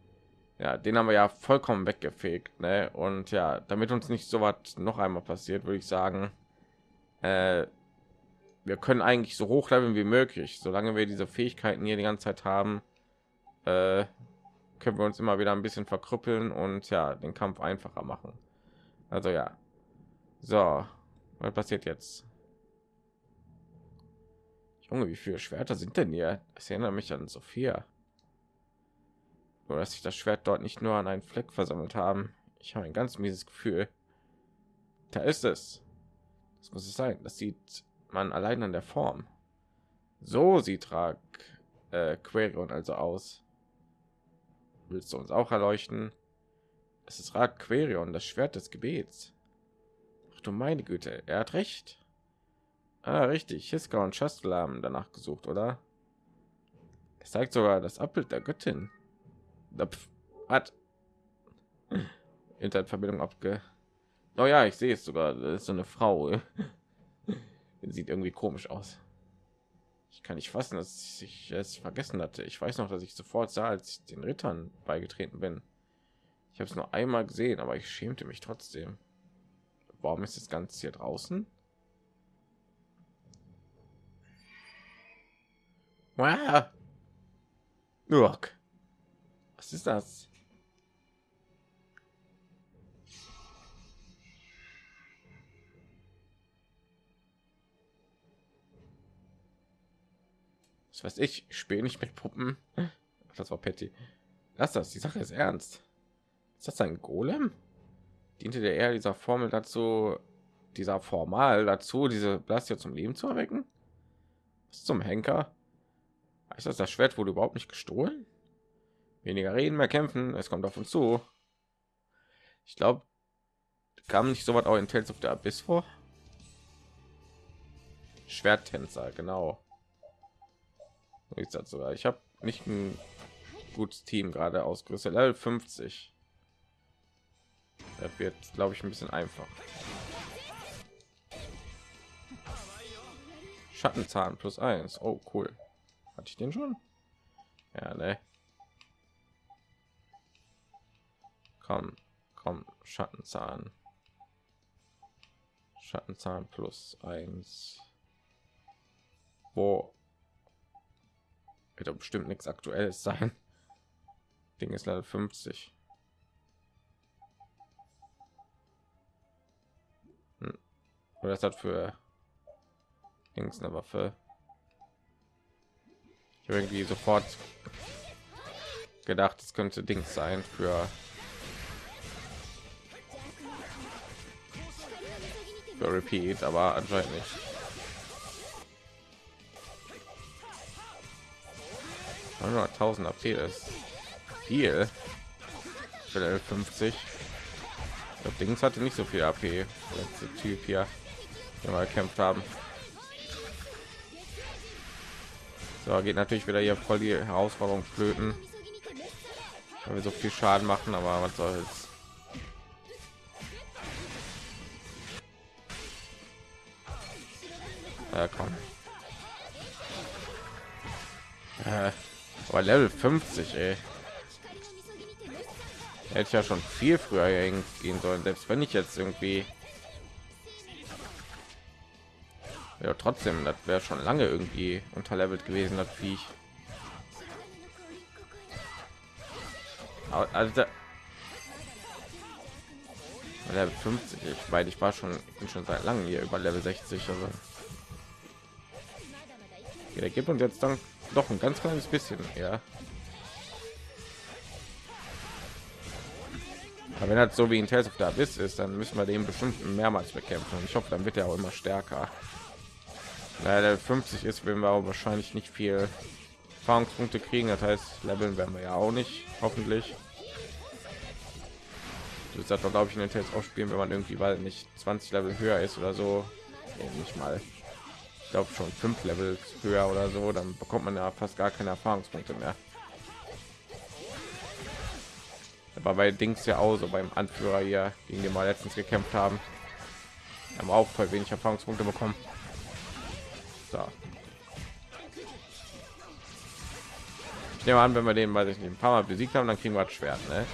Speaker 1: Ja, den haben wir ja vollkommen weggefegt, ne? Und ja, damit uns nicht so was noch einmal passiert, würde ich sagen, äh, wir können eigentlich so hoch leveln wie möglich, solange wir diese Fähigkeiten hier die ganze Zeit haben. Äh, können wir uns immer wieder ein bisschen verkrüppeln und ja den Kampf einfacher machen. Also ja. So, was passiert jetzt? Junge, wie viele Schwerter sind denn hier? Das erinnert mich an Sophia. Nur dass sich das Schwert dort nicht nur an einen Fleck versammelt haben. Ich habe ein ganz mieses Gefühl. Da ist es. Das muss es sein. Das sieht man allein an der Form. So sieht Rag äh, Querion also aus. Willst du uns auch erleuchten? Es ist Rag Querion, das Schwert des Gebets. Ach du meine Güte, er hat recht. Ah, richtig. Hiska und Shastel haben danach gesucht, oder? Es zeigt sogar das Abbild der Göttin. Hat Internetverbindung abge. Oh ja, ich sehe es sogar. Das ist so eine Frau. Sieht irgendwie komisch aus. Ich kann nicht fassen, dass ich es vergessen hatte. Ich weiß noch, dass ich sofort sah, als ich den Rittern beigetreten bin. Ich habe es nur einmal gesehen, aber ich schämte mich trotzdem. Warum ist das Ganze hier draußen? Was ist das? Was weiß ich, spiele nicht mit Puppen. Das war Patty. Lass das, die Sache ist ernst. Ist das ein Golem? Diente der eher dieser Formel dazu, dieser Formal dazu, diese Blastia zum Leben zu erwecken? Was zum Henker? Ist das das Schwert wurde überhaupt nicht gestohlen? Weniger reden, mehr kämpfen. Es kommt auf uns zu. Ich glaube, kam nicht so was auch in Tales of the Abyss vor? Schwerttänzer, genau. Ich habe nicht ein gutes Team gerade ausgerüstet. Level 50. Das wird, glaube ich, ein bisschen einfach. Schattenzahn plus eins. Oh, cool. Hatte ich den schon? Ja, ne. Komm, komm, Schattenzahn. Schattenzahn plus eins. Wo wird doch bestimmt nichts aktuelles sein. Ding ist leider 50. Oder das hat für Dings eine Waffe irgendwie sofort gedacht, es könnte Dings sein für für Repeat, aber anscheinend nicht. Nur 1000 AP ist viel für 50. Das Dings hatte nicht so viel AP. Letzte Typ hier, wir gekämpft haben. So geht natürlich wieder hier voll die Herausforderung flöten, weil wir so viel Schaden machen, aber was soll's. Ja, komm. Äh, aber Level 50, ey. Hätte ich ja schon viel früher gehen sollen, selbst wenn ich jetzt irgendwie ja trotzdem das wäre schon lange irgendwie unterlevelt gewesen das viech. Also level 50 ich meine ich war schon bin schon seit langem hier über level 60 also. Ja, gibt uns jetzt dann doch ein ganz kleines bisschen ja. Aber wenn das so wie in Tales of the ist dann müssen wir den bestimmt mehrmals bekämpfen. Und ich hoffe dann wird er auch immer stärker leider 50 ist wenn wir wahrscheinlich nicht viel erfahrungspunkte kriegen. Das heißt leveln werden wir ja auch nicht hoffentlich. Das hat glaube ich in den Tests auch spielen wenn man irgendwie weil nicht 20 level höher ist oder so. Nee, nicht mal. Ich glaube schon fünf level höher oder so dann bekommt man ja fast gar keine erfahrungspunkte mehr. Aber bei dings ja auch so beim anführer hier gegen den wir letztens gekämpft haben haben auch voll wenig erfahrungspunkte bekommen so. Ich nehme an, wenn wir den, weil ich ein paar Mal besiegt haben, dann kriegen wir das Schwert, ne?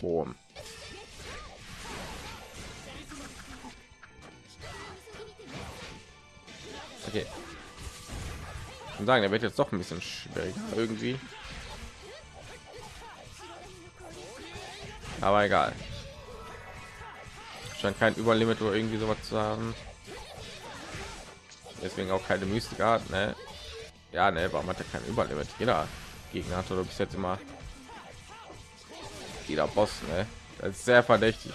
Speaker 1: Boom. Okay. Und sagen, er wird jetzt doch ein bisschen schwieriger irgendwie. Aber egal. Scheint kein Überlimit oder irgendwie sowas zu haben deswegen auch keine Mystik Art, ne? Ja, ne, warum hat er kein überlebt Jeder Gegner hat oder bis jetzt immer jeder Boss, ne? Das ist sehr verdächtig.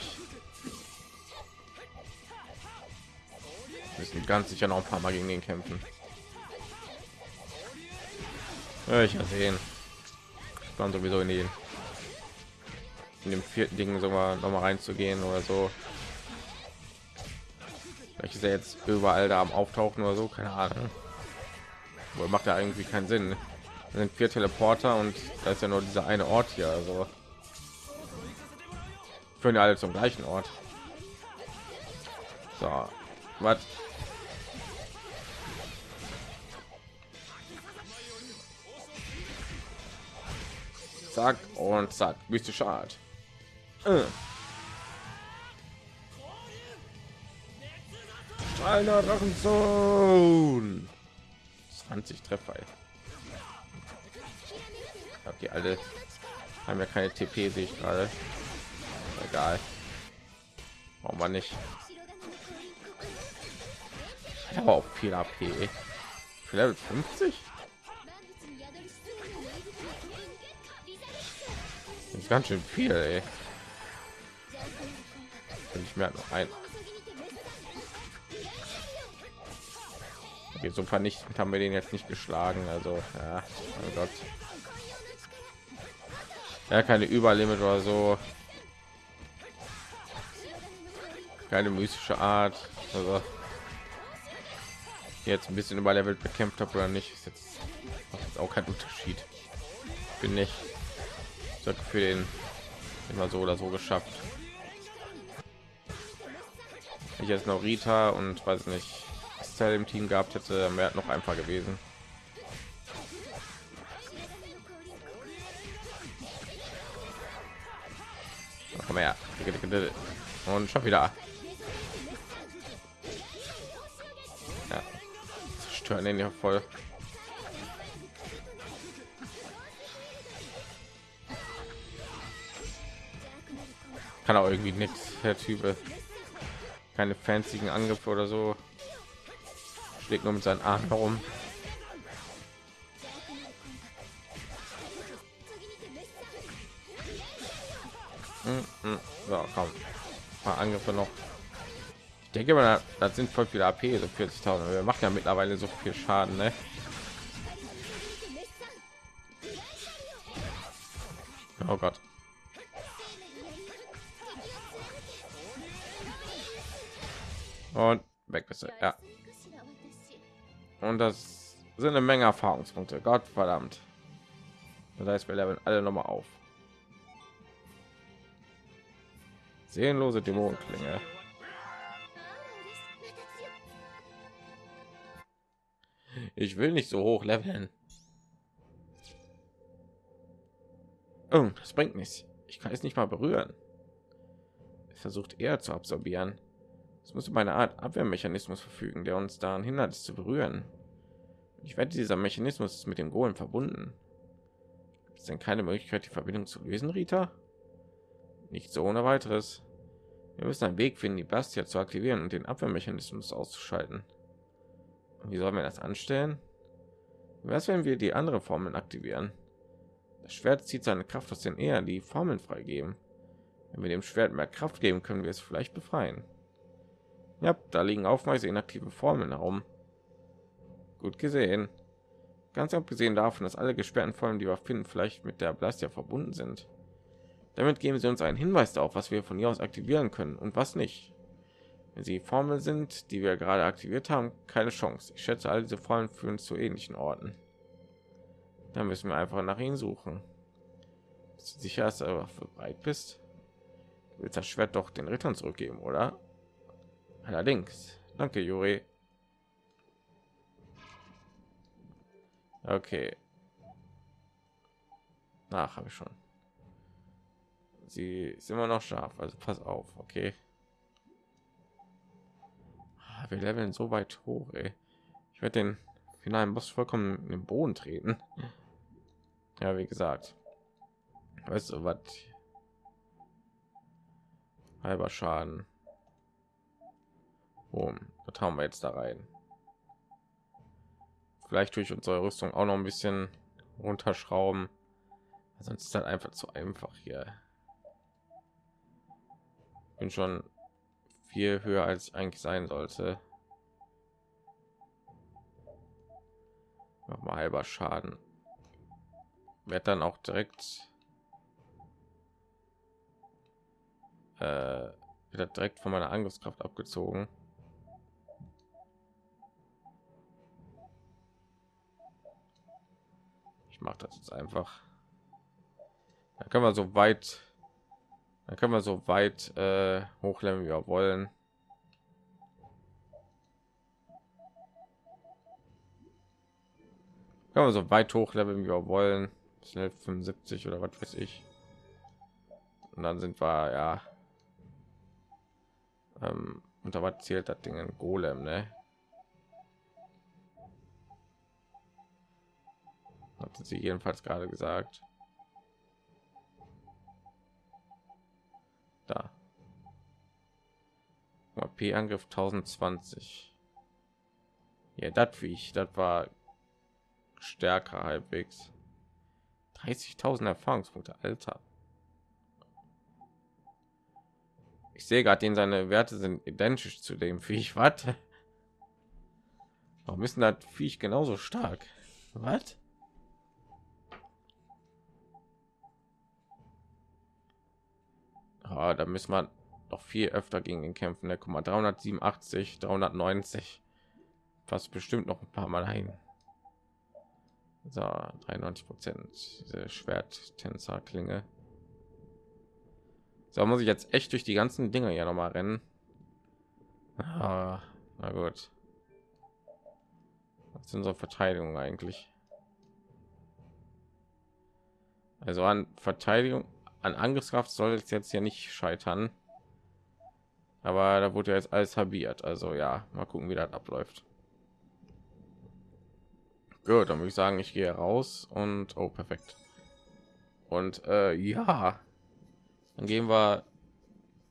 Speaker 1: Müssen ganz sicher noch ein paar Mal gegen den kämpfen. Ja, ich will sehen. Ich plan sowieso in den in dem vierten Ding sogar noch mal reinzugehen oder so. Ist er jetzt überall da am Auftauchen oder so, keine Ahnung. Aber macht ja irgendwie keinen Sinn. Da sind vier Teleporter und da ist ja nur dieser eine Ort hier. Also führen ja alle zum gleichen Ort. So, was? Zack und zack, mystische Art. Äh. Strahlender Drachensohn. 20 Treffer. Okay, alle haben ja keine TP, sehe ich gerade. Egal. Warum man nicht? Ich habe auch viel AP. Für Level 50? Das ist ganz schön viel, ey. Ich merke noch ein. Okay, so vernichtend haben wir den jetzt nicht geschlagen. Also, ja, oh Gott. Ja, keine Überlimit oder so. Keine mystische Art. Also, jetzt ein bisschen überlevelt bekämpft habe oder nicht, ist jetzt, jetzt auch kein Unterschied. Bin nicht für den immer so oder so geschafft. Ich jetzt noch Rita und weiß nicht, was Teil im Team gehabt hätte, mehr noch einfach gewesen. Komm her. Und schon wieder. Ja. Stören den ja voll. Kann auch irgendwie nichts, der Typ. Keine fanzigen Angriffe oder so. Schlägt nur mit seinen Armen herum. Mm, mm. So, komm. Paar Angriffe noch. Ich denke mal, das sind voll viele AP, so 40.000. Wir machen ja mittlerweile so viel Schaden, ne? Oh Gott. Und weg bist du. Ja. Und das sind eine Menge Erfahrungspunkte. Gott verdammt. Das heißt, wir leveln alle noch mal auf. Seelenlose Dämonenklinge. Ich will nicht so hoch leveln. Oh, das bringt nichts. Ich kann es nicht mal berühren. Es versucht eher zu absorbieren. Es muss über eine Art Abwehrmechanismus verfügen, der uns daran hindert, es zu berühren. Ich wette, dieser Mechanismus ist mit dem Golem verbunden. Es denn keine Möglichkeit, die Verbindung zu lösen, Rita? Nicht so ohne weiteres. Wir müssen einen Weg finden, die Bastia zu aktivieren und den Abwehrmechanismus auszuschalten. Und wie sollen wir das anstellen? Was, wenn wir die andere Formeln aktivieren? Das Schwert zieht seine Kraft aus den Ehren, die Formeln freigeben. Wenn wir dem Schwert mehr Kraft geben, können wir es vielleicht befreien. Ja, da liegen aufweise inaktive Formeln herum. Gut gesehen. Ganz abgesehen davon, dass alle gesperrten Formeln, die wir finden, vielleicht mit der Blastia verbunden sind. Damit geben sie uns einen Hinweis darauf, was wir von hier aus aktivieren können und was nicht. Wenn sie Formeln sind, die wir gerade aktiviert haben, keine Chance. Ich schätze, all diese Formeln führen zu ähnlichen Orten. Da müssen wir einfach nach ihnen suchen. Bist du sicher, dass du bereit bist? Du willst das Schwert doch den Rittern zurückgeben, oder? Allerdings. Danke, Juri. Okay. Nach habe ich schon. Sie ist immer noch scharf, also pass auf, okay. Ah, Wir leveln so weit hoch, ey. Ich werde den finalen Boss vollkommen in den Boden treten. Ja, wie gesagt. Weißt du was? Halber Schaden. Boom. Das haben wir jetzt da rein. Vielleicht durch unsere Rüstung auch noch ein bisschen runterschrauben. Sonst ist das einfach zu einfach hier. Bin schon viel höher als eigentlich sein sollte. Noch mal halber Schaden. Wird dann auch direkt äh, direkt von meiner Angriffskraft abgezogen. Ich mache das jetzt einfach. Da können wir so weit, da können wir so weit äh, hochleveln, wie wir wollen. Können wir so weit hochleveln, wie wir wollen. Schnell 75 oder was weiß ich. Und dann sind wir ja. Ähm, unter was zählt das Ding ein Golem, ne? Hat sie jedenfalls gerade gesagt. Da. P-Angriff 1020. Ja, das wie ich, das war stärker halbwegs. 30.000 Erfahrungspunkte, Alter. Ich sehe gerade, den seine Werte sind identisch zu dem Viech. Was? Warum ist das Viech genauso stark? Was? Ah, da müssen wir noch viel öfter gegen den kämpfen. Der Komma 387, 390, fast bestimmt noch ein paar Mal ein. So, 93 Prozent diese Schwerttänzer Klinge. So muss ich jetzt echt durch die ganzen Dinge ja noch mal rennen. Ah, na gut. Was ist unsere Verteidigung eigentlich? Also an Verteidigung, an Angriffskraft soll es jetzt ja nicht scheitern. Aber da wurde jetzt alles halbiert. Also ja, mal gucken, wie das abläuft. Gut, dann würde ich sagen, ich gehe raus und oh, perfekt. Und äh, ja, dann gehen wir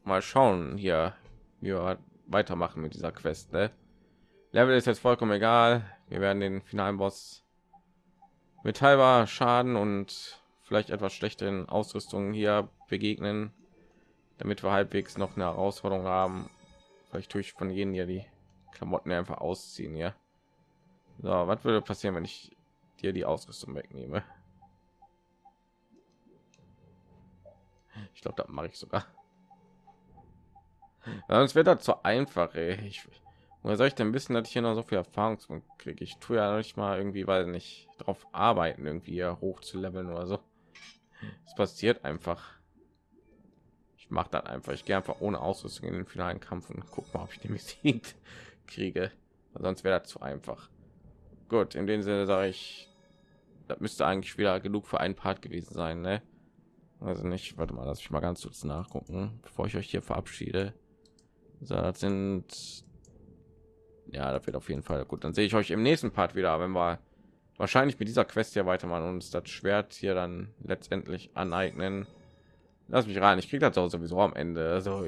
Speaker 1: mal schauen hier, wie wir weitermachen mit dieser Quest. Ne? Level ist jetzt vollkommen egal. Wir werden den finalen Boss mit halber Schaden und vielleicht etwas schlechteren Ausrüstungen hier begegnen, damit wir halbwegs noch eine Herausforderung haben. Vielleicht tue ich von jenen hier die Klamotten einfach ausziehen, ja. So, was würde passieren, wenn ich dir die Ausrüstung wegnehme? Ich glaube, da mache ich sogar. Sonst wird das zu einfach. Ey. Ich, woher soll ich denn wissen, dass ich hier noch so viel Erfahrung kriege? Ich tue ja nicht mal irgendwie, weil nicht darauf arbeiten, irgendwie hoch zu leveln oder so. Es passiert einfach. Ich mache dann einfach. Ich gehe einfach ohne Ausrüstung in den finalen Kampf und guck mal, ob ich den besiegt kriege. Sonst wäre das zu einfach. Gut, in dem Sinne sage ich, das müsste eigentlich wieder genug für einen Part gewesen sein, ne? Also nicht, warte mal, lass ich mal ganz kurz nachgucken, bevor ich euch hier verabschiede. So, das sind ja, das wird auf jeden Fall gut. Dann sehe ich euch im nächsten Part wieder, wenn wir wahrscheinlich mit dieser Quest hier weitermachen und uns das Schwert hier dann letztendlich aneignen. Lass mich rein, ich kriege das auch sowieso am Ende. Also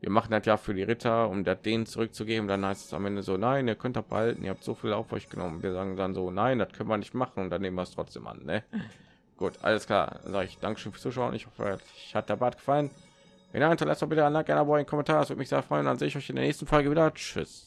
Speaker 1: wir machen das ja für die Ritter, um das denen zurückzugeben. Dann heißt es am Ende so, nein, ihr könnt behalten, ihr habt so viel auf euch genommen. Wir sagen dann so, nein, das können wir nicht machen und dann nehmen wir es trotzdem an. Ne? Gut, alles klar. Sage ich Dankeschön fürs Zuschauen. Ich hoffe, euch hat der Bad gefallen. Wenn ihr hinterlasst, bitte ein Like, ein Abo, ein Kommentar. Das würde mich sehr freuen. Dann sehe ich euch in der nächsten Folge wieder. Tschüss.